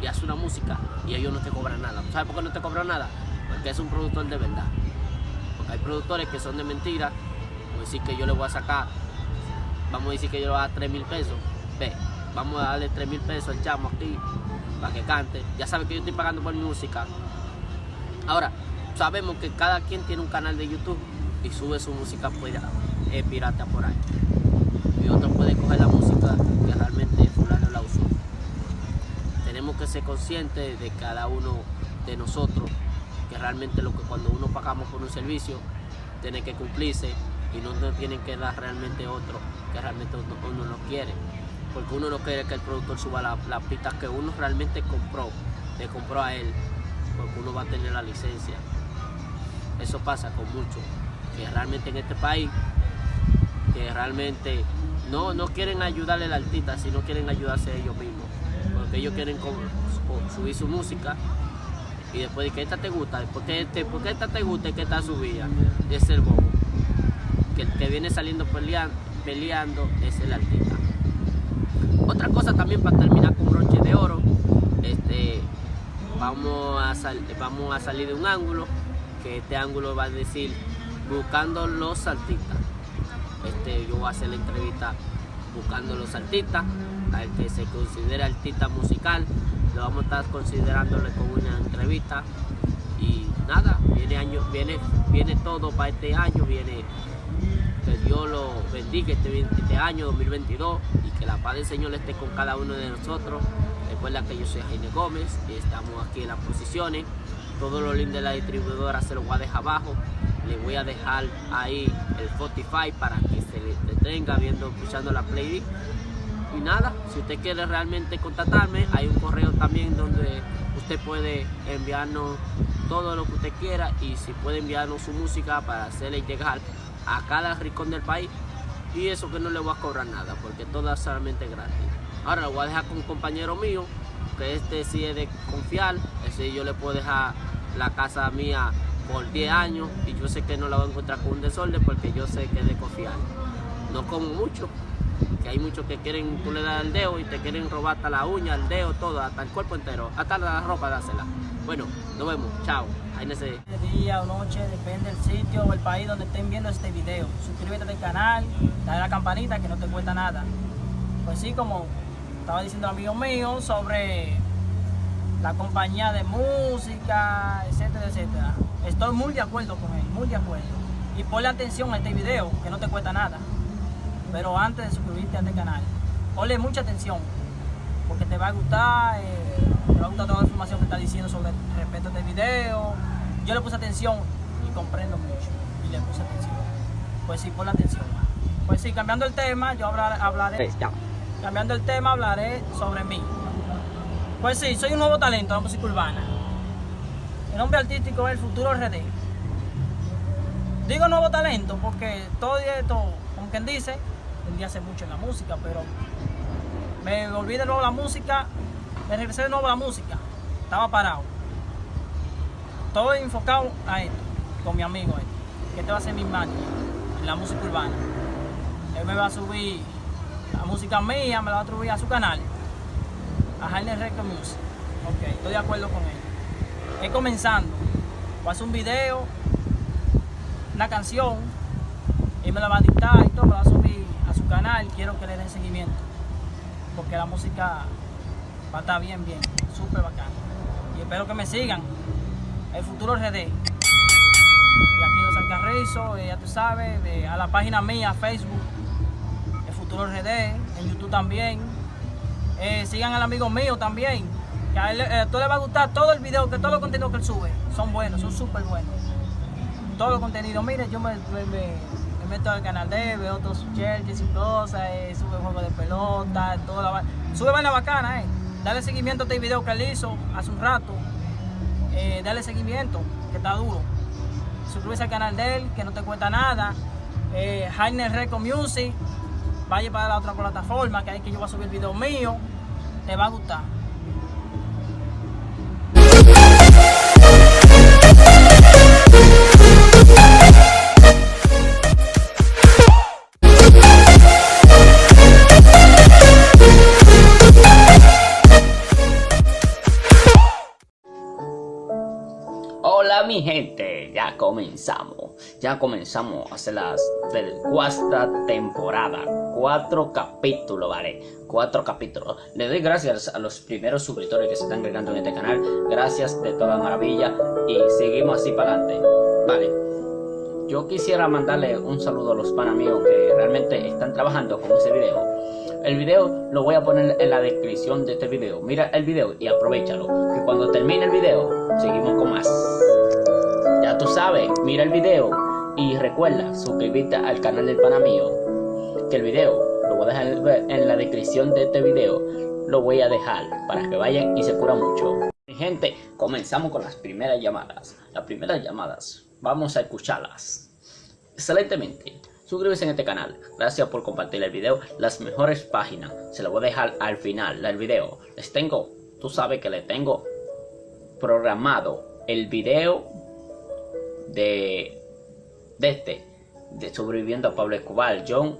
y haces una música y ellos no te cobran nada. ¿sabes por qué no te cobran nada? porque es un productor de verdad. Porque hay productores que son de mentira. Como decir que yo le voy a sacar vamos a decir que yo le voy a dar 3 mil pesos. Ve vamos a darle 3 mil pesos al chamo aquí para que cante. Ya sabe que yo estoy pagando por mi música. Ahora, sabemos que cada quien tiene un canal de YouTube y sube su música eh, pirata por ahí. Y otro puede coger la música que realmente fulano la usó. Tenemos que ser conscientes de cada uno de nosotros que realmente lo que cuando uno pagamos por un servicio tiene que cumplirse y no nos tienen que dar realmente otro que realmente uno no quiere porque uno no quiere que el productor suba las la pistas que uno realmente compró, le compró a él, porque uno va a tener la licencia. Eso pasa con muchos, que realmente en este país, que realmente no, no quieren ayudarle al artista, sino quieren ayudarse ellos mismos, porque ellos quieren subir su música y después de que esta te gusta, porque este, porque esta te gusta y que esta subida, es el bobo. Que el que viene saliendo peleando es el artista. Otra cosa también para terminar con broche de oro, este, vamos, a vamos a salir de un ángulo, que este ángulo va a decir buscando los artistas. Este, yo voy a hacer la entrevista buscando los artistas, al que se considera artista musical, lo vamos a estar considerándole con una entrevista y nada, viene año, viene, viene todo para este año, viene que Dios lo bendiga este, este año 2022 y que la paz del Señor esté con cada uno de nosotros. Recuerda que yo soy Jaime Gómez y estamos aquí en las posiciones. Todo lo lindo de la distribuidora se lo voy a dejar abajo. Le voy a dejar ahí el Spotify para que se le detenga viendo, escuchando la playlist. Y nada, si usted quiere realmente contactarme, hay un correo también donde usted puede enviarnos todo lo que usted quiera y si puede enviarnos su música para hacerle llegar a cada rincón del país y eso que no le voy a cobrar nada porque todo es solamente gratis. Ahora lo voy a dejar con un compañero mío que este sí es de confiar, ese yo le puedo dejar la casa mía por 10 años y yo sé que no la voy a encontrar con un desorden porque yo sé que es de confiar. No como mucho, que hay muchos que quieren, tú le das el dedo y te quieren robar hasta la uña, el dedo, todo, hasta el cuerpo entero, hasta la ropa dásela. Bueno, nos vemos, chao. Ahí sé.
Día o noche, depende del sitio o el país donde estén viendo este video. Suscríbete al canal, dale a la campanita que no te cuesta nada. Pues sí, como estaba diciendo amigo mío sobre la compañía de música, etcétera, etcétera. Estoy muy de acuerdo con él, muy de acuerdo. Y ponle atención a este video, que no te cuesta nada. Pero antes de suscribirte a este canal, ponle mucha atención, porque te va a gustar. Eh, me va a gustar toda la información que está diciendo sobre respecto a este video. Yo le puse atención y comprendo mucho. Y le puse atención. Pues sí, la atención. Pues sí, cambiando el tema, yo hablaré. Cambiando el tema, hablaré sobre mí. Pues sí, soy un nuevo talento en la música urbana. El nombre artístico es el futuro RD. Digo nuevo talento porque todo esto, como quien dice, vendí hace mucho en la música, pero me volví de nuevo la música me regresé de nuevo a la música. Estaba parado. Todo enfocado a esto, con mi amigo este, que este va a ser mi máquina en la música urbana. Él me va a subir la música mía, me la va a subir a su canal, a Jaime Record Music. Ok, estoy de acuerdo con él. Es comenzando. Voy a hacer un video, una canción, y me la va a dictar y todo, me va a subir a su canal. Quiero que le den seguimiento. Porque la música va a estar bien, bien, súper bacán. Y espero que me sigan. El futuro RD. Y aquí los Alcarrizo, eh, ya tú sabes, a la página mía, Facebook, El futuro RD, en YouTube también. Eh, sigan al amigo mío también. Que a, él, eh, todo le va a gustar todo el video, que todos los contenidos que él sube son buenos, son súper buenos. Todos los contenidos, mire, yo me, meto al canal de veo otros sus y cosas, sube juegos de pelota, toda Sube vaina bacana, eh dale seguimiento a este video que él hizo hace un rato. Eh, dale seguimiento, que está duro. Suscríbete al canal de él, que no te cuesta nada. Eh, Jaime Record Music. vaya para la otra plataforma, que hay que yo voy a subir video mío, te va a gustar.
Mi gente, ya comenzamos, ya comenzamos a hacer las cuarta temporada, cuatro capítulos, vale, cuatro capítulos. Le doy gracias a los primeros suscriptores que se están agregando en este canal, gracias de toda maravilla y seguimos así para adelante, vale. Yo quisiera mandarle un saludo a los pan amigos que realmente están trabajando con ese video. El video lo voy a poner en la descripción de este video. Mira el video y aprovechalo. Que cuando termine el video, seguimos con más. Ya tú sabes, mira el video y recuerda suscribirte al canal del pana mío. Que el video lo voy a dejar en la descripción de este video. Lo voy a dejar para que vayan y se cura mucho. Gente, comenzamos con las primeras llamadas. Las primeras llamadas, vamos a escucharlas. Excelentemente. Suscríbete en este canal. Gracias por compartir el video. Las mejores páginas se lo voy a dejar al final del video. Les tengo, tú sabes que les tengo programado el video de, de este, de sobreviviendo a Pablo Escobar, John,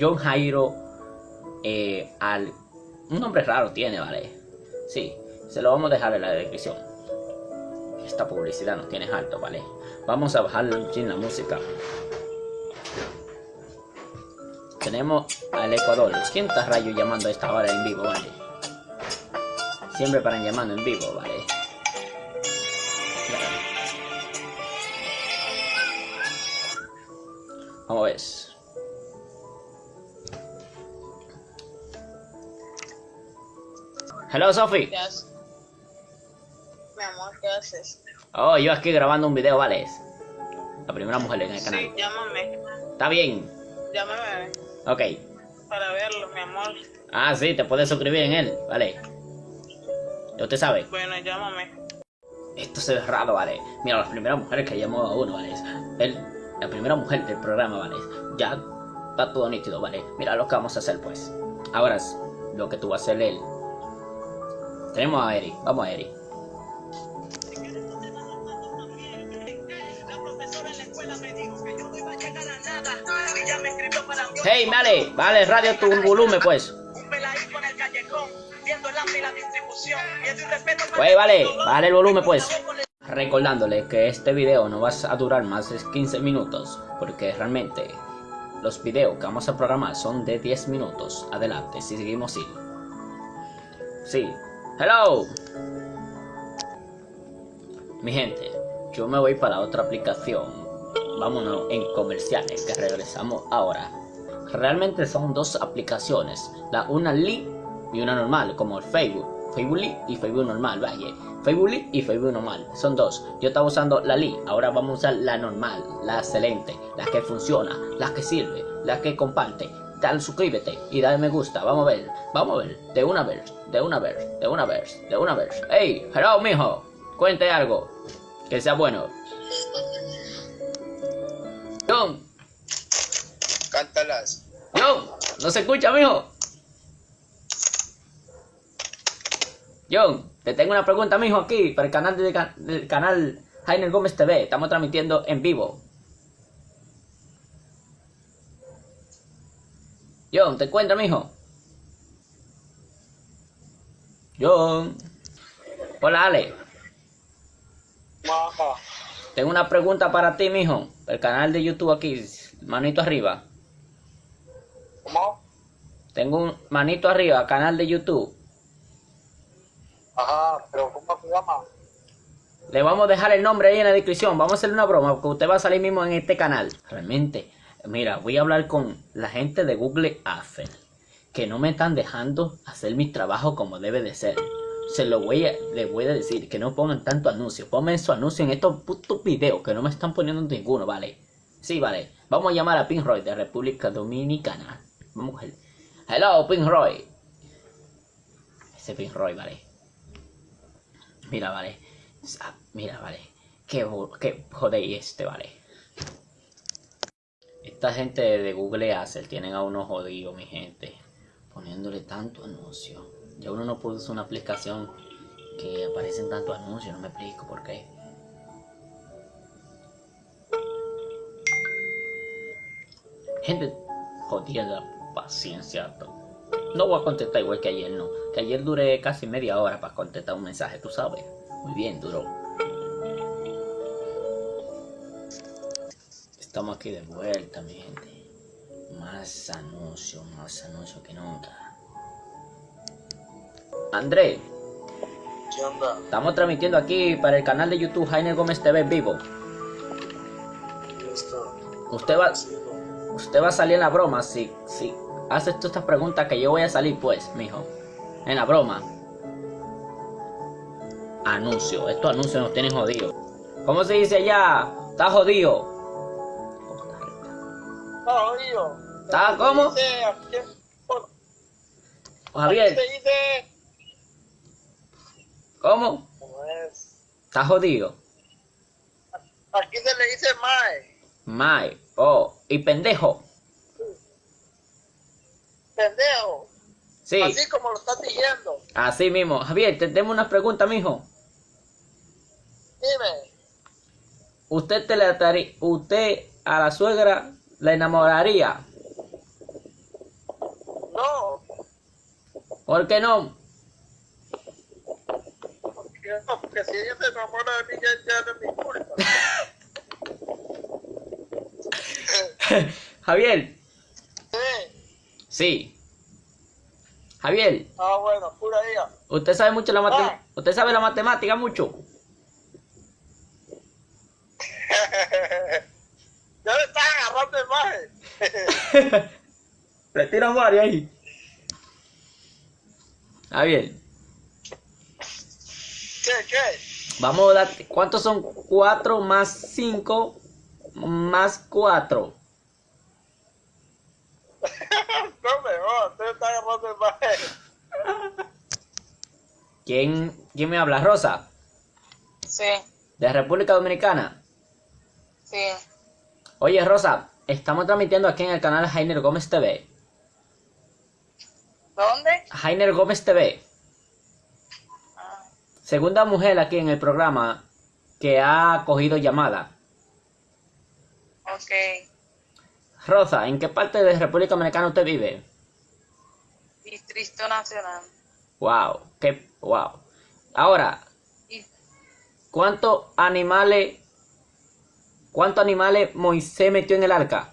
John Jairo, eh, al, un nombre raro tiene, ¿vale? Sí, se lo vamos a dejar en la descripción. Esta publicidad no tiene alto, ¿vale? Vamos a bajar sin la música. Tenemos al Ecuador. ¿Quién está rayo llamando a esta hora en vivo, vale? Siempre paran llamando en vivo, vale. Vamos a ver. Hello, Sophie.
¿Qué haces? Mi amor, ¿qué haces?
Oh, yo aquí grabando un video, ¿vale? La primera mujer en el canal.
Sí, llámame.
Está bien.
Llámame
Ok.
para verlo, mi amor.
Ah, sí, te puedes suscribir en él, ¿vale? Usted sabe.
Bueno, llámame.
Esto se ve raro, ¿vale? Mira, las primeras mujeres que llamó a uno, ¿vale? El, la primera mujer del programa, ¿vale? Ya está todo nítido, ¿vale? Mira lo que vamos a hacer, pues. Ahora lo que tú vas a hacer él. Tenemos a Eri. Vamos a Eri. Hey, vale, vale, radio tu volumen, pues. Pues vale, vale el volumen, pues. Recordándole que este video no va a durar más de 15 minutos, porque realmente los videos que vamos a programar son de 10 minutos. Adelante, si seguimos así. Sí. Hello. Mi gente, yo me voy para otra aplicación. Vámonos en comerciales, que regresamos ahora. Realmente son dos aplicaciones, la una Lee y una normal, como el Facebook. Facebook Lee y Facebook normal, vaya. Facebook Lee y Facebook normal, son dos. Yo estaba usando la Lee, ahora vamos a usar la normal, la excelente, la que funciona, la que sirve, la que comparte. Dale suscríbete y dale me gusta, vamos a ver, vamos a ver, de una vez, de una vez, de una vez, de una vez. Hey, hello mijo, cuente algo, que sea bueno. John,
Cántalas.
John, no se escucha, mijo. John, te tengo una pregunta, mijo, aquí, para el canal de- del canal Jainer Gómez TV. Estamos transmitiendo en vivo. John, ¿te encuentras, mijo? John. Hola, Ale.
Maja.
Tengo una pregunta para ti, mijo. El canal de YouTube aquí, manito arriba.
¿Cómo?
Tengo un manito arriba, canal de YouTube.
Ajá, pero ¿cómo se llama?
Le vamos a dejar el nombre ahí en la descripción. Vamos a hacerle una broma porque usted va a salir mismo en este canal. Realmente, mira, voy a hablar con la gente de Google Adsense que no me están dejando hacer mi trabajo como debe de ser. Se lo voy a, les voy a decir que no pongan tanto anuncio. Pongan su anuncio en estos putos videos que no me están poniendo ninguno, ¿vale? Sí, vale. Vamos a llamar a Pink Roy de República Dominicana. Vamos a coger. Hello, Pink Roy. Ese Pink Roy, vale. Mira, vale. Ah, Mira, vale. Qué, qué jodéis este, vale. Esta gente de Google Ads tienen a uno jodido, mi gente. Poniéndole tanto anuncio. Ya uno no puede usar una aplicación que aparecen tantos anuncios, no me explico por qué. Gente, jodida la paciencia. No voy a contestar igual que ayer, no. Que ayer duré casi media hora para contestar un mensaje, tú sabes. Muy bien, duró. Estamos aquí de vuelta, mi gente. Más anuncios, más anuncios que nunca. André,
¿Qué onda?
estamos transmitiendo aquí para el canal de YouTube Jaime Gómez TV vivo.
Listo.
Usted va,
Sí,
usted va a salir en la broma si, si haces tú estas preguntas que yo voy a salir, pues, mijo. En la broma. Anuncio. Estos anuncios nos tienen jodidos. ¿Cómo se dice allá? Está jodido.
Ah, oído.
¿Está cómo?
Bueno,
Javier,
aquí se dice.
¿cómo?
¿Cómo es?
Está jodido.
Aquí se le dice mae.
Mae. Oh, y pendejo.
Pendejo.
Sí,
Así como lo estás diciendo.
así mismo. Javier, te tengo unas preguntas, mijo.
Dime.
¿Usted te le ataría, usted a la suegra la enamoraría?
No.
¿Por qué no?
Porque, no, porque si ella se enamora de mí, ya, ya no es mi culpa.
Javier,
Sí.
Sí. Javier,
Ah, bueno, pura ella.
usted sabe mucho la
Ah.
matemática. Usted sabe la matemática mucho.
ya le estás agarrando imagen.
Le tiro varios ahí. Javier,
¿Qué, qué?
vamos a dar. ¿Cuántos son 4 más 5 más 4?
No me jodas, usted está agarrando imagen.
¿Quién, ¿Quién me habla? Rosa,
Sí,
de República Dominicana.
sí.
Oye, Rosa, estamos transmitiendo aquí en el canal Jainer Gómez TV.
¿Dónde?
Jainer Gómez TV.
Ah,
Segunda mujer aquí en el programa que ha cogido llamada.
ok.
Rosa, ¿en qué parte de República Dominicana usted vive?
Distrito Nacional.
Wow, qué wow. Ahora, ¿cuántos animales cuántos animales Moisés metió en el arca?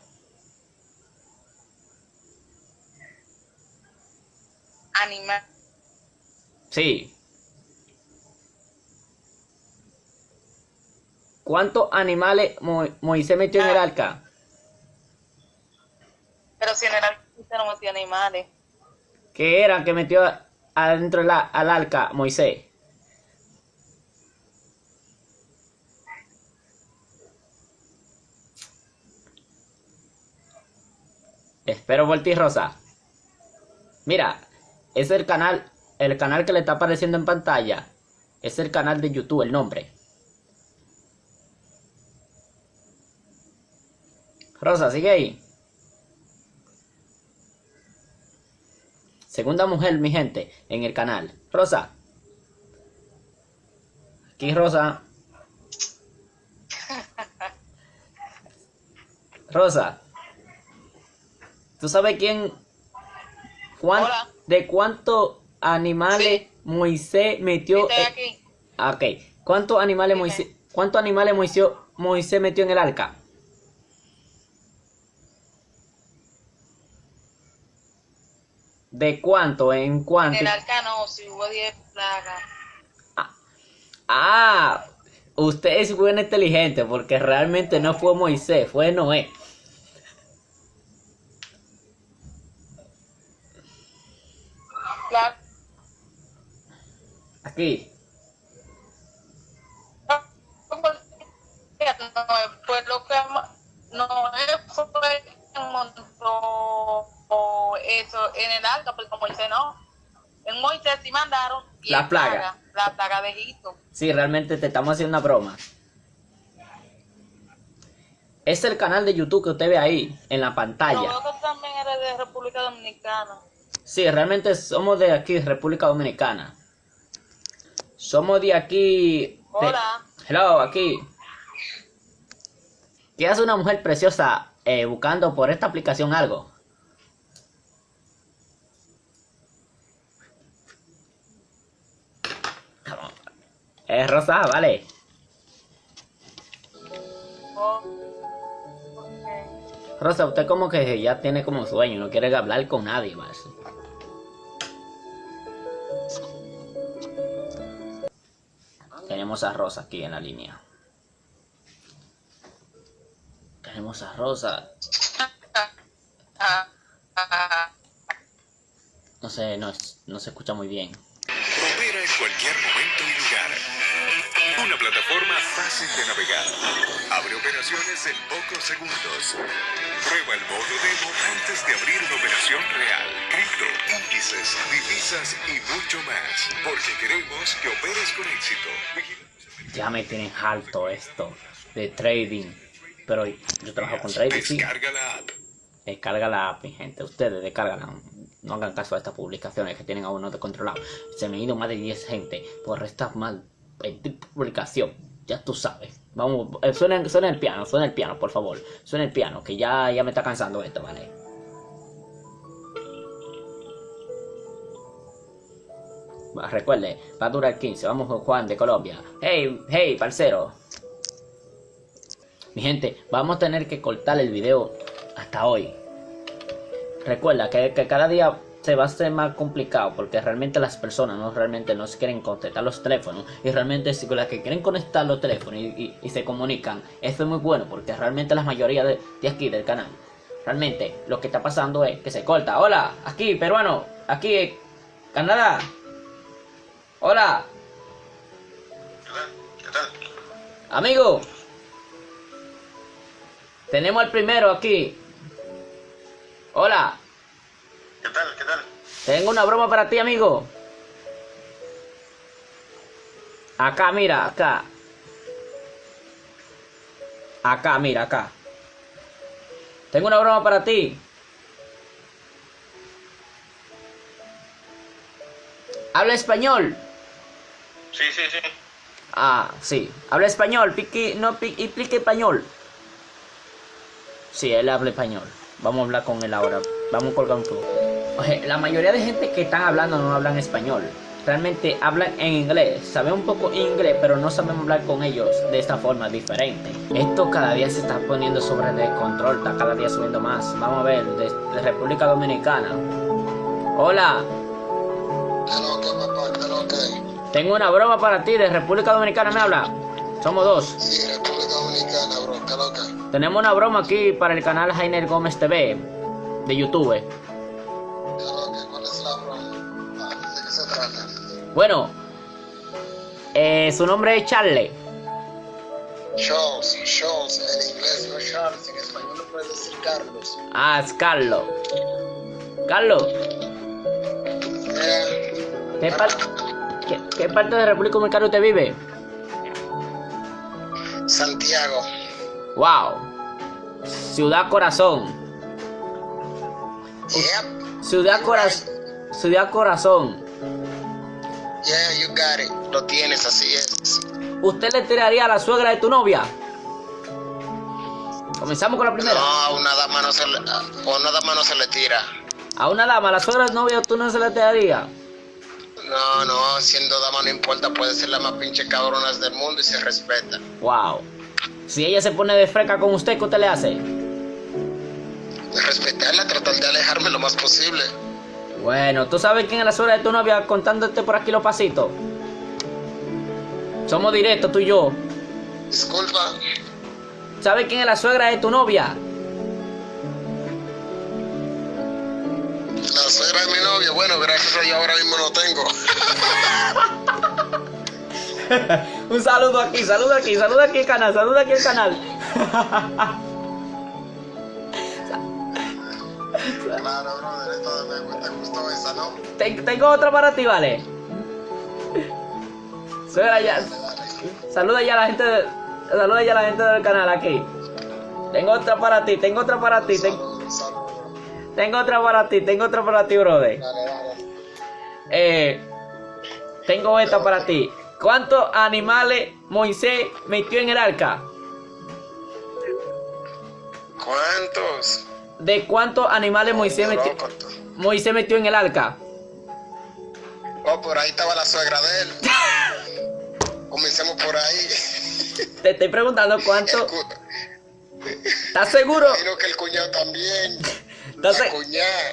animal.
Sí. ¿Cuántos animales Mo- Moisés metió en el arca?
Pero si el artista no metía animales.
¿Qué eran que metió adentro del a- al arca Moisés? Espero por ti, Rosa. Mira, es el canal, el canal que le está apareciendo en pantalla. Es el canal de YouTube, el nombre. Rosa, sigue ahí. Segunda mujer, mi gente, en el canal. Rosa. Aquí Rosa. Rosa. ¿Tú sabes quién?
Hola.
¿De cuántos animales Moisés metió?
Estoy
en-
aquí.
Ah, Ok. ¿Cuántos animales. Moisés, cuántos animales Moisés, Moisés metió en el arca? ¿De cuánto? ¿En
En
cuánto?
el arca no, si hubo 10 plagas.
Ah, usted es buena inteligente porque realmente no fue Moisés, fue Noé.
La-
Aquí.
No, fue lo que ma- no fue que montó eso en el arca, porque Moisés no. En Moisés sí mandaron diez
La plaga.
la plaga de Egipto.
Sí, realmente te estamos haciendo una broma.
Es el canal de YouTube que usted ve ahí, en la pantalla.
tú también eres de República Dominicana.
Sí, realmente somos de aquí, República Dominicana. Somos de aquí. de-
Hola.
Hello, aquí. ¿Qué hace una mujer preciosa eh, buscando por esta aplicación algo? Es rosa, vale. Rosa, usted como que ya tiene como sueño, no quiere hablar con nadie más. Tenemos a Rosa aquí en la línea. Tenemos a Rosa. No sé, no, no se escucha muy bien.
Opera en cualquier momento y lugar. Una plataforma fácil de navegar. Abre operaciones en pocos segundos. Prueba el modo demo antes de abrir una operación real. Cripto, índices, divisas y mucho más. Porque queremos que operes con éxito.
Ya me tienen harto esto de trading. Pero yo trabajo con trading, sí.
Descarga la app.
Descarga la app, mi gente. Ustedes descargan. No hagan caso a estas publicaciones que tienen a uno descontrolado. Se me han ido más de 10 gente por esta mal publicación. Ya tú sabes. Vamos, eh, suena, suena el piano, suena el piano, por favor. Suena el piano, que ya, ya me está cansando esto, ¿vale? Va, Recuerde, va a durar 15. Vamos con Juan de Colombia. Hey, hey, parcero. Mi gente, vamos a tener que cortar el video hasta hoy. Recuerda que, que cada día va a hacer más complicado porque realmente las personas no realmente no quieren contestar los teléfonos y realmente si las que quieren conectar los teléfonos y, se comunican, eso es muy bueno porque realmente la mayoría de, aquí del canal, realmente lo que está pasando es que se corta. Hola, aquí peruano, aquí Canadá. Hola, amigo. Tenemos al primero aquí. Hola.
¿Qué tal? ¿Qué tal?
Tengo una broma para ti, amigo. Acá, mira, acá. Acá, mira, acá. Tengo una broma para ti. Habla español.
Sí, sí, sí.
Ah, sí. Habla español. Pique, no, pi- explique español. Sí, él habla español. Vamos a hablar con él ahora. Vamos a colgar un poco. La mayoría de gente que están hablando no hablan español. Realmente hablan en inglés. Saben un poco inglés, pero no saben hablar con ellos de esta forma diferente. Esto cada día se está poniendo sobre de control. Está cada día subiendo más. Vamos a ver, de, de República Dominicana. Hola. Tengo una broma para ti. De República Dominicana me habla. Somos dos.
Sí, República Dominicana, bro.
Tenemos una broma aquí para el canal Jainer Gómez TV de YouTube. Bueno, eh, su nombre es Charlie.
Charles, Charles, en inglés no Charles, en español no puedes decir Carlos.
Ah, es Carlos. Carlos,
Yeah.
¿qué, par- qué- qué parte de República Dominicana usted vive?
Santiago.
Wow. Ciudad Corazón.
Yep.
Ciudad Corazón. Ciudad Corazón.
Yeah, you got it. Lo tienes, así es.
¿Usted le tiraría a la suegra de tu novia? Comenzamos con la primera.
No, a una dama no se le, a una dama no se le tira.
A una dama, a la suegra de novia, tú no se le tiraría.
No, no, siendo dama no importa, puede ser la más pinche cabronas del mundo y se respeta.
Wow. Si ella se pone de freca con usted, ¿qué usted le hace?
Respetarla, tratar de alejarme lo más posible.
Bueno, ¿tú sabes quién es la suegra de tu novia contándote por aquí los pasitos? Somos directos, tú y yo.
Disculpa,
¿Sabes quién es la suegra de tu novia?
la suegra de mi novia, bueno, gracias a Dios ahora mismo no tengo.
Un saludo aquí, saludo aquí, saludo aquí al canal, saludo aquí al canal.
Claro, brother, esto me, te gustó esa, ¿no?
Ten- tengo otra para ti, ¿vale? Suegra ya. Saluda ya a la gente, de- saluda ya a la gente del canal aquí. Tengo otra para ti, tengo otra para ti, ten- tengo otra para ti, tengo otra para ti, brother.
Dale, dale.
Eh, tengo esta para ti. ¿Cuántos animales Moisés metió en el arca?
¿Cuántos?
¿De cuántos animales Moisés metió. Moisés metió en el arca?
Oh, por ahí estaba la suegra de él. Comencemos por ahí.
Te estoy preguntando cuánto.
cu-
¿Estás seguro?
Imagino que el cuñado también.
¿Estás
La
se-
cuñada.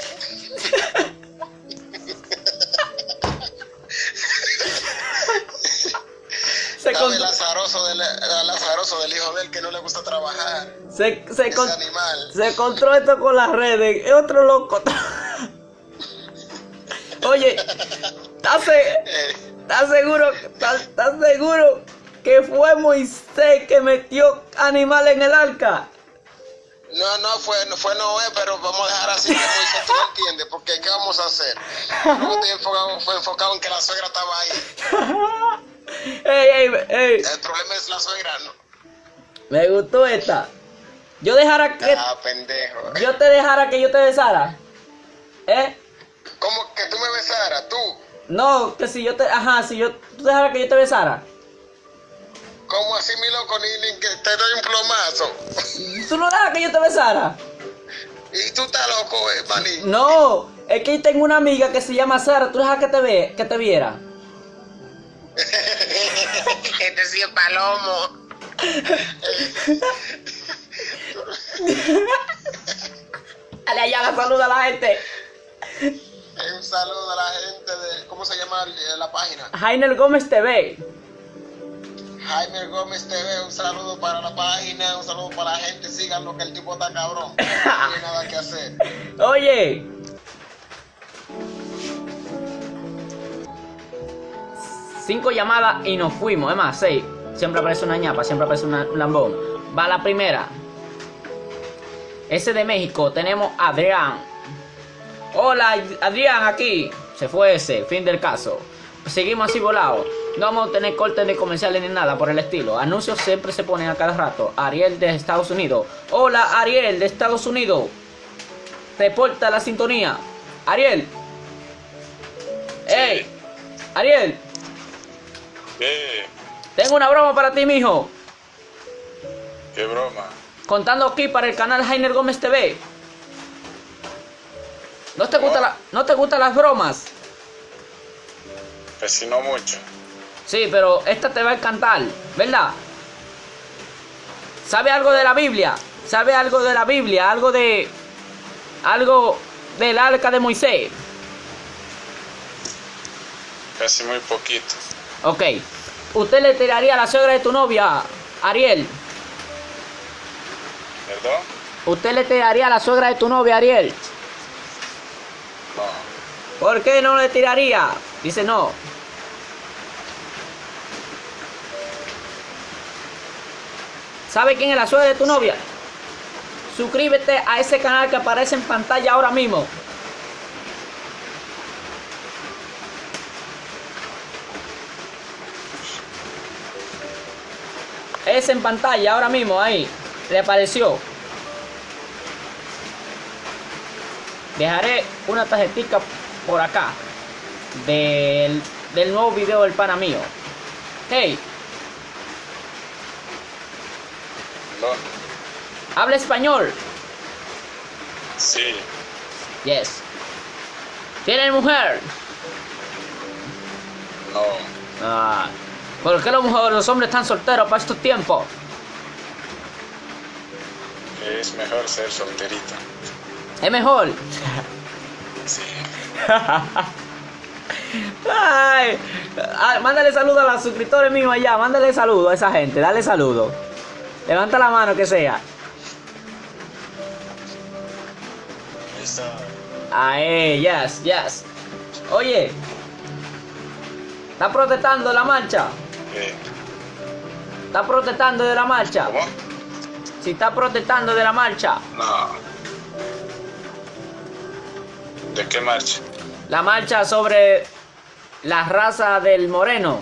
Se,
Estaba el
con-
azaroso del, el azaroso del hijo de él que no le gusta trabajar.
se, se, con-
animal.
se encontró esto con las redes. Es otro loco. Oye, ¿estás se-
Eh,
¿estás seguro? ¿Estás, seguro que fue Moisés que metió animales en el arca?
no, no fue, no fue Noé, pero vamos a dejar así que Moisés tú entiendes, porque ¿qué vamos a hacer? Enfocado, fue enfocado en que la suegra estaba ahí.
ey, ey, ey,
El problema es la suegra, ¿no?
me gustó esta. Yo dejara que
Ah, pendejo.
yo te dejara que yo te besara. ¿Eh?
¿Cómo que tú me besaras? ¿Tú?
No, que si yo te, ajá, si yo tú dejaras que yo te besara.
¿Cómo así, mi loco? Ni, ni que te doy un plomazo.
¿Tú no dejas que yo te besara?
Y tú estás loco, eh, maní.
No, es que tengo una amiga que se llama Sara, tú dejas que te ve, que te viera.
Este sí es palomo.
Dale allá la saluda a la gente.
Eh, Un saludo a la gente de. ¿Cómo se llama el- la página?
Jainer Gómez TV.
Jaime Gómez TV, un saludo para la página, un saludo para la gente, síganlo que el tipo está cabrón. No tiene nada que hacer.
Oye. Cinco llamadas y nos fuimos. Es más, seis. Siempre aparece una ñapa, siempre aparece una- un lambón. Va la primera. Ese de México. Tenemos a Adrián. Hola, Adrián, aquí. Se fue ese. Fin del caso. Seguimos así volados. No vamos a tener cortes de comerciales ni nada por el estilo. Anuncios siempre se ponen a cada rato. Ariel de Estados Unidos. Hola, Ariel de Estados Unidos. Reporta la sintonía. Ariel. ¡Ey! Ariel,
¿Qué?
tengo una broma para ti, mijo.
¿Qué broma?
Contando aquí para el canal Jainer Gómez TV. ¿No te, gusta la- ¿No te gustan las bromas?
Pues si no mucho.
Sí, pero esta te va a encantar, ¿verdad? ¿Sabe algo de la Biblia? ¿Sabe algo de la Biblia? Algo de... Algo del arca de Moisés.
Casi muy poquito.
Ok. ¿Usted le tiraría a la suegra de tu novia, Ariel?
¿Perdón?
¿Usted le tiraría a la suegra de tu novia, Ariel?
No.
¿Por qué no le tiraría? Dice no. ¿Sabe quién es la suegra de tu novia? Suscríbete a ese canal que aparece en pantalla ahora mismo. Es en pantalla ahora mismo, ahí. Le apareció. Dejaré una tarjetita por acá. Del, del nuevo video del pana mío. Hey,
¿Perdón?
habla español.
Sí.
Yes. ¿Tiene mujer?
No.
Ah, ¿Por qué los, los hombres están solteros para estos tiempos?
Es mejor ser solterito.
Es mejor.
Sí.
Ay, ah, mándale saludo a los suscriptores míos allá. Mándale saludo a esa gente. Dale saludo. Levanta la mano que sea.
Ahí está.
Ahí, yes, yes. Oye, ¿está protestando la marcha?
¿Qué?
¿Está protestando de la marcha?
¿Cómo?
Si está protestando de la marcha.
No. ¿De qué marcha?
La marcha sobre la raza del moreno.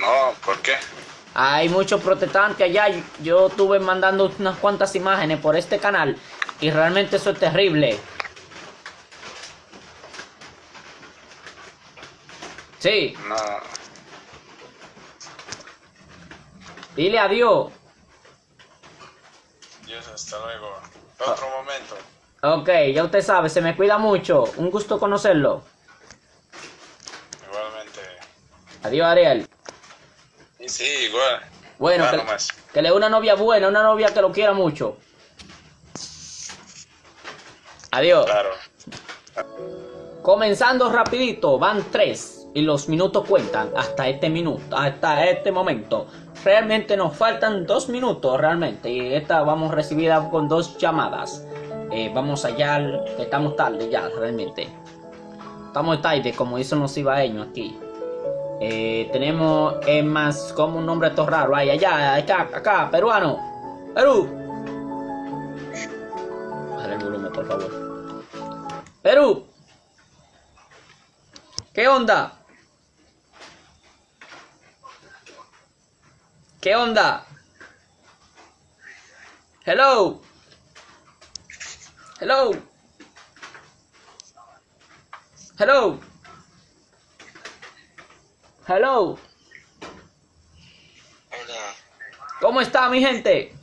No, ¿por qué?
Hay muchos protestantes allá. Yo estuve mandando unas cuantas imágenes por este canal y realmente eso es terrible. Sí,
No.
dile adiós.
Dios, hasta luego. Otro momento.
Ok, ya usted sabe, se me cuida mucho. Un gusto conocerlo.
Igualmente.
Adiós, Ariel.
Sí, igual.
Bueno, que, que le dé una novia buena, una novia que lo quiera mucho. Adiós.
Claro.
Comenzando rapidito, van tres y los minutos cuentan hasta este minuto, hasta este momento. Realmente nos faltan dos minutos realmente y esta vamos recibida con dos llamadas. Eh, vamos allá, estamos tarde ya realmente. Estamos tarde como dicen los ibaeños aquí. Eh, tenemos es más como un nombre todo raro. Ahí, allá, acá, acá, peruano. Perú. Bájale el volumen, por favor. Perú. ¿Qué onda? ¿Qué onda? Hello. Hello. Hello. Hello.
Hola.
¿Cómo está mi gente?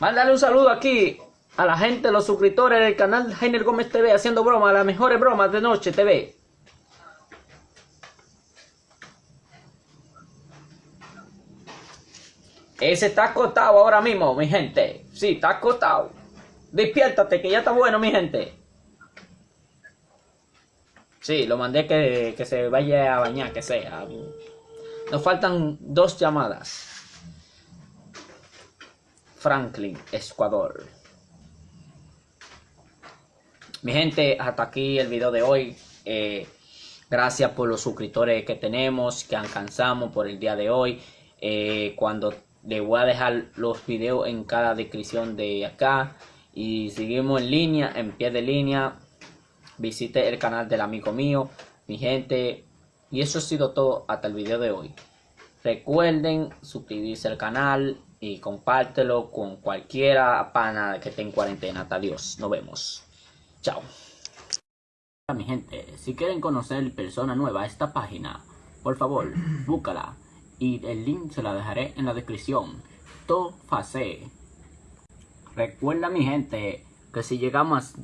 Mándale un saludo aquí a la gente, los suscriptores del canal Jainer Gómez TV haciendo bromas, las mejores bromas de Noche TV. Ese está acostado ahora mismo, mi gente. Sí, está acostado. Despiértate, que ya está bueno, mi gente. Sí, lo mandé que, que se vaya a bañar, que sea. Nos faltan dos llamadas. Franklin, Ecuador. Mi gente, hasta aquí el video de hoy. Eh, gracias por los suscriptores que tenemos, que alcanzamos por el día de hoy. Eh, cuando le voy a dejar los videos en cada descripción de acá. Y seguimos en línea, en pie de línea. Visite el canal del amigo mío, mi gente. Y eso ha sido todo hasta el video de hoy. Recuerden suscribirse al canal y compártelo con cualquiera pana que esté en cuarentena. Hasta Adiós, nos vemos. Chao. Mi gente, si quieren conocer persona nueva a esta página, por favor, búscala. Y el link se la dejaré en la descripción. Todo fácil. Recuerda mi gente que si llegamos a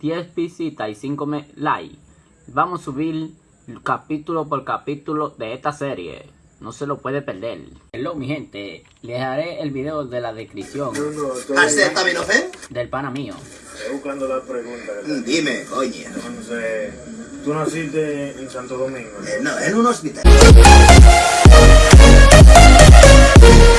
10 visitas y 5 me- likes, vamos a subir capítulo por capítulo de esta serie. No se lo puede perder. Hello mi gente, les dejaré el video de la descripción
¿Acetaminofén?
del pana mío.
Estoy buscando la pregunta. te-
Dime, coño.
Entonces, tú naciste en Santo Domingo.
Eh, no, en un hospital. Thank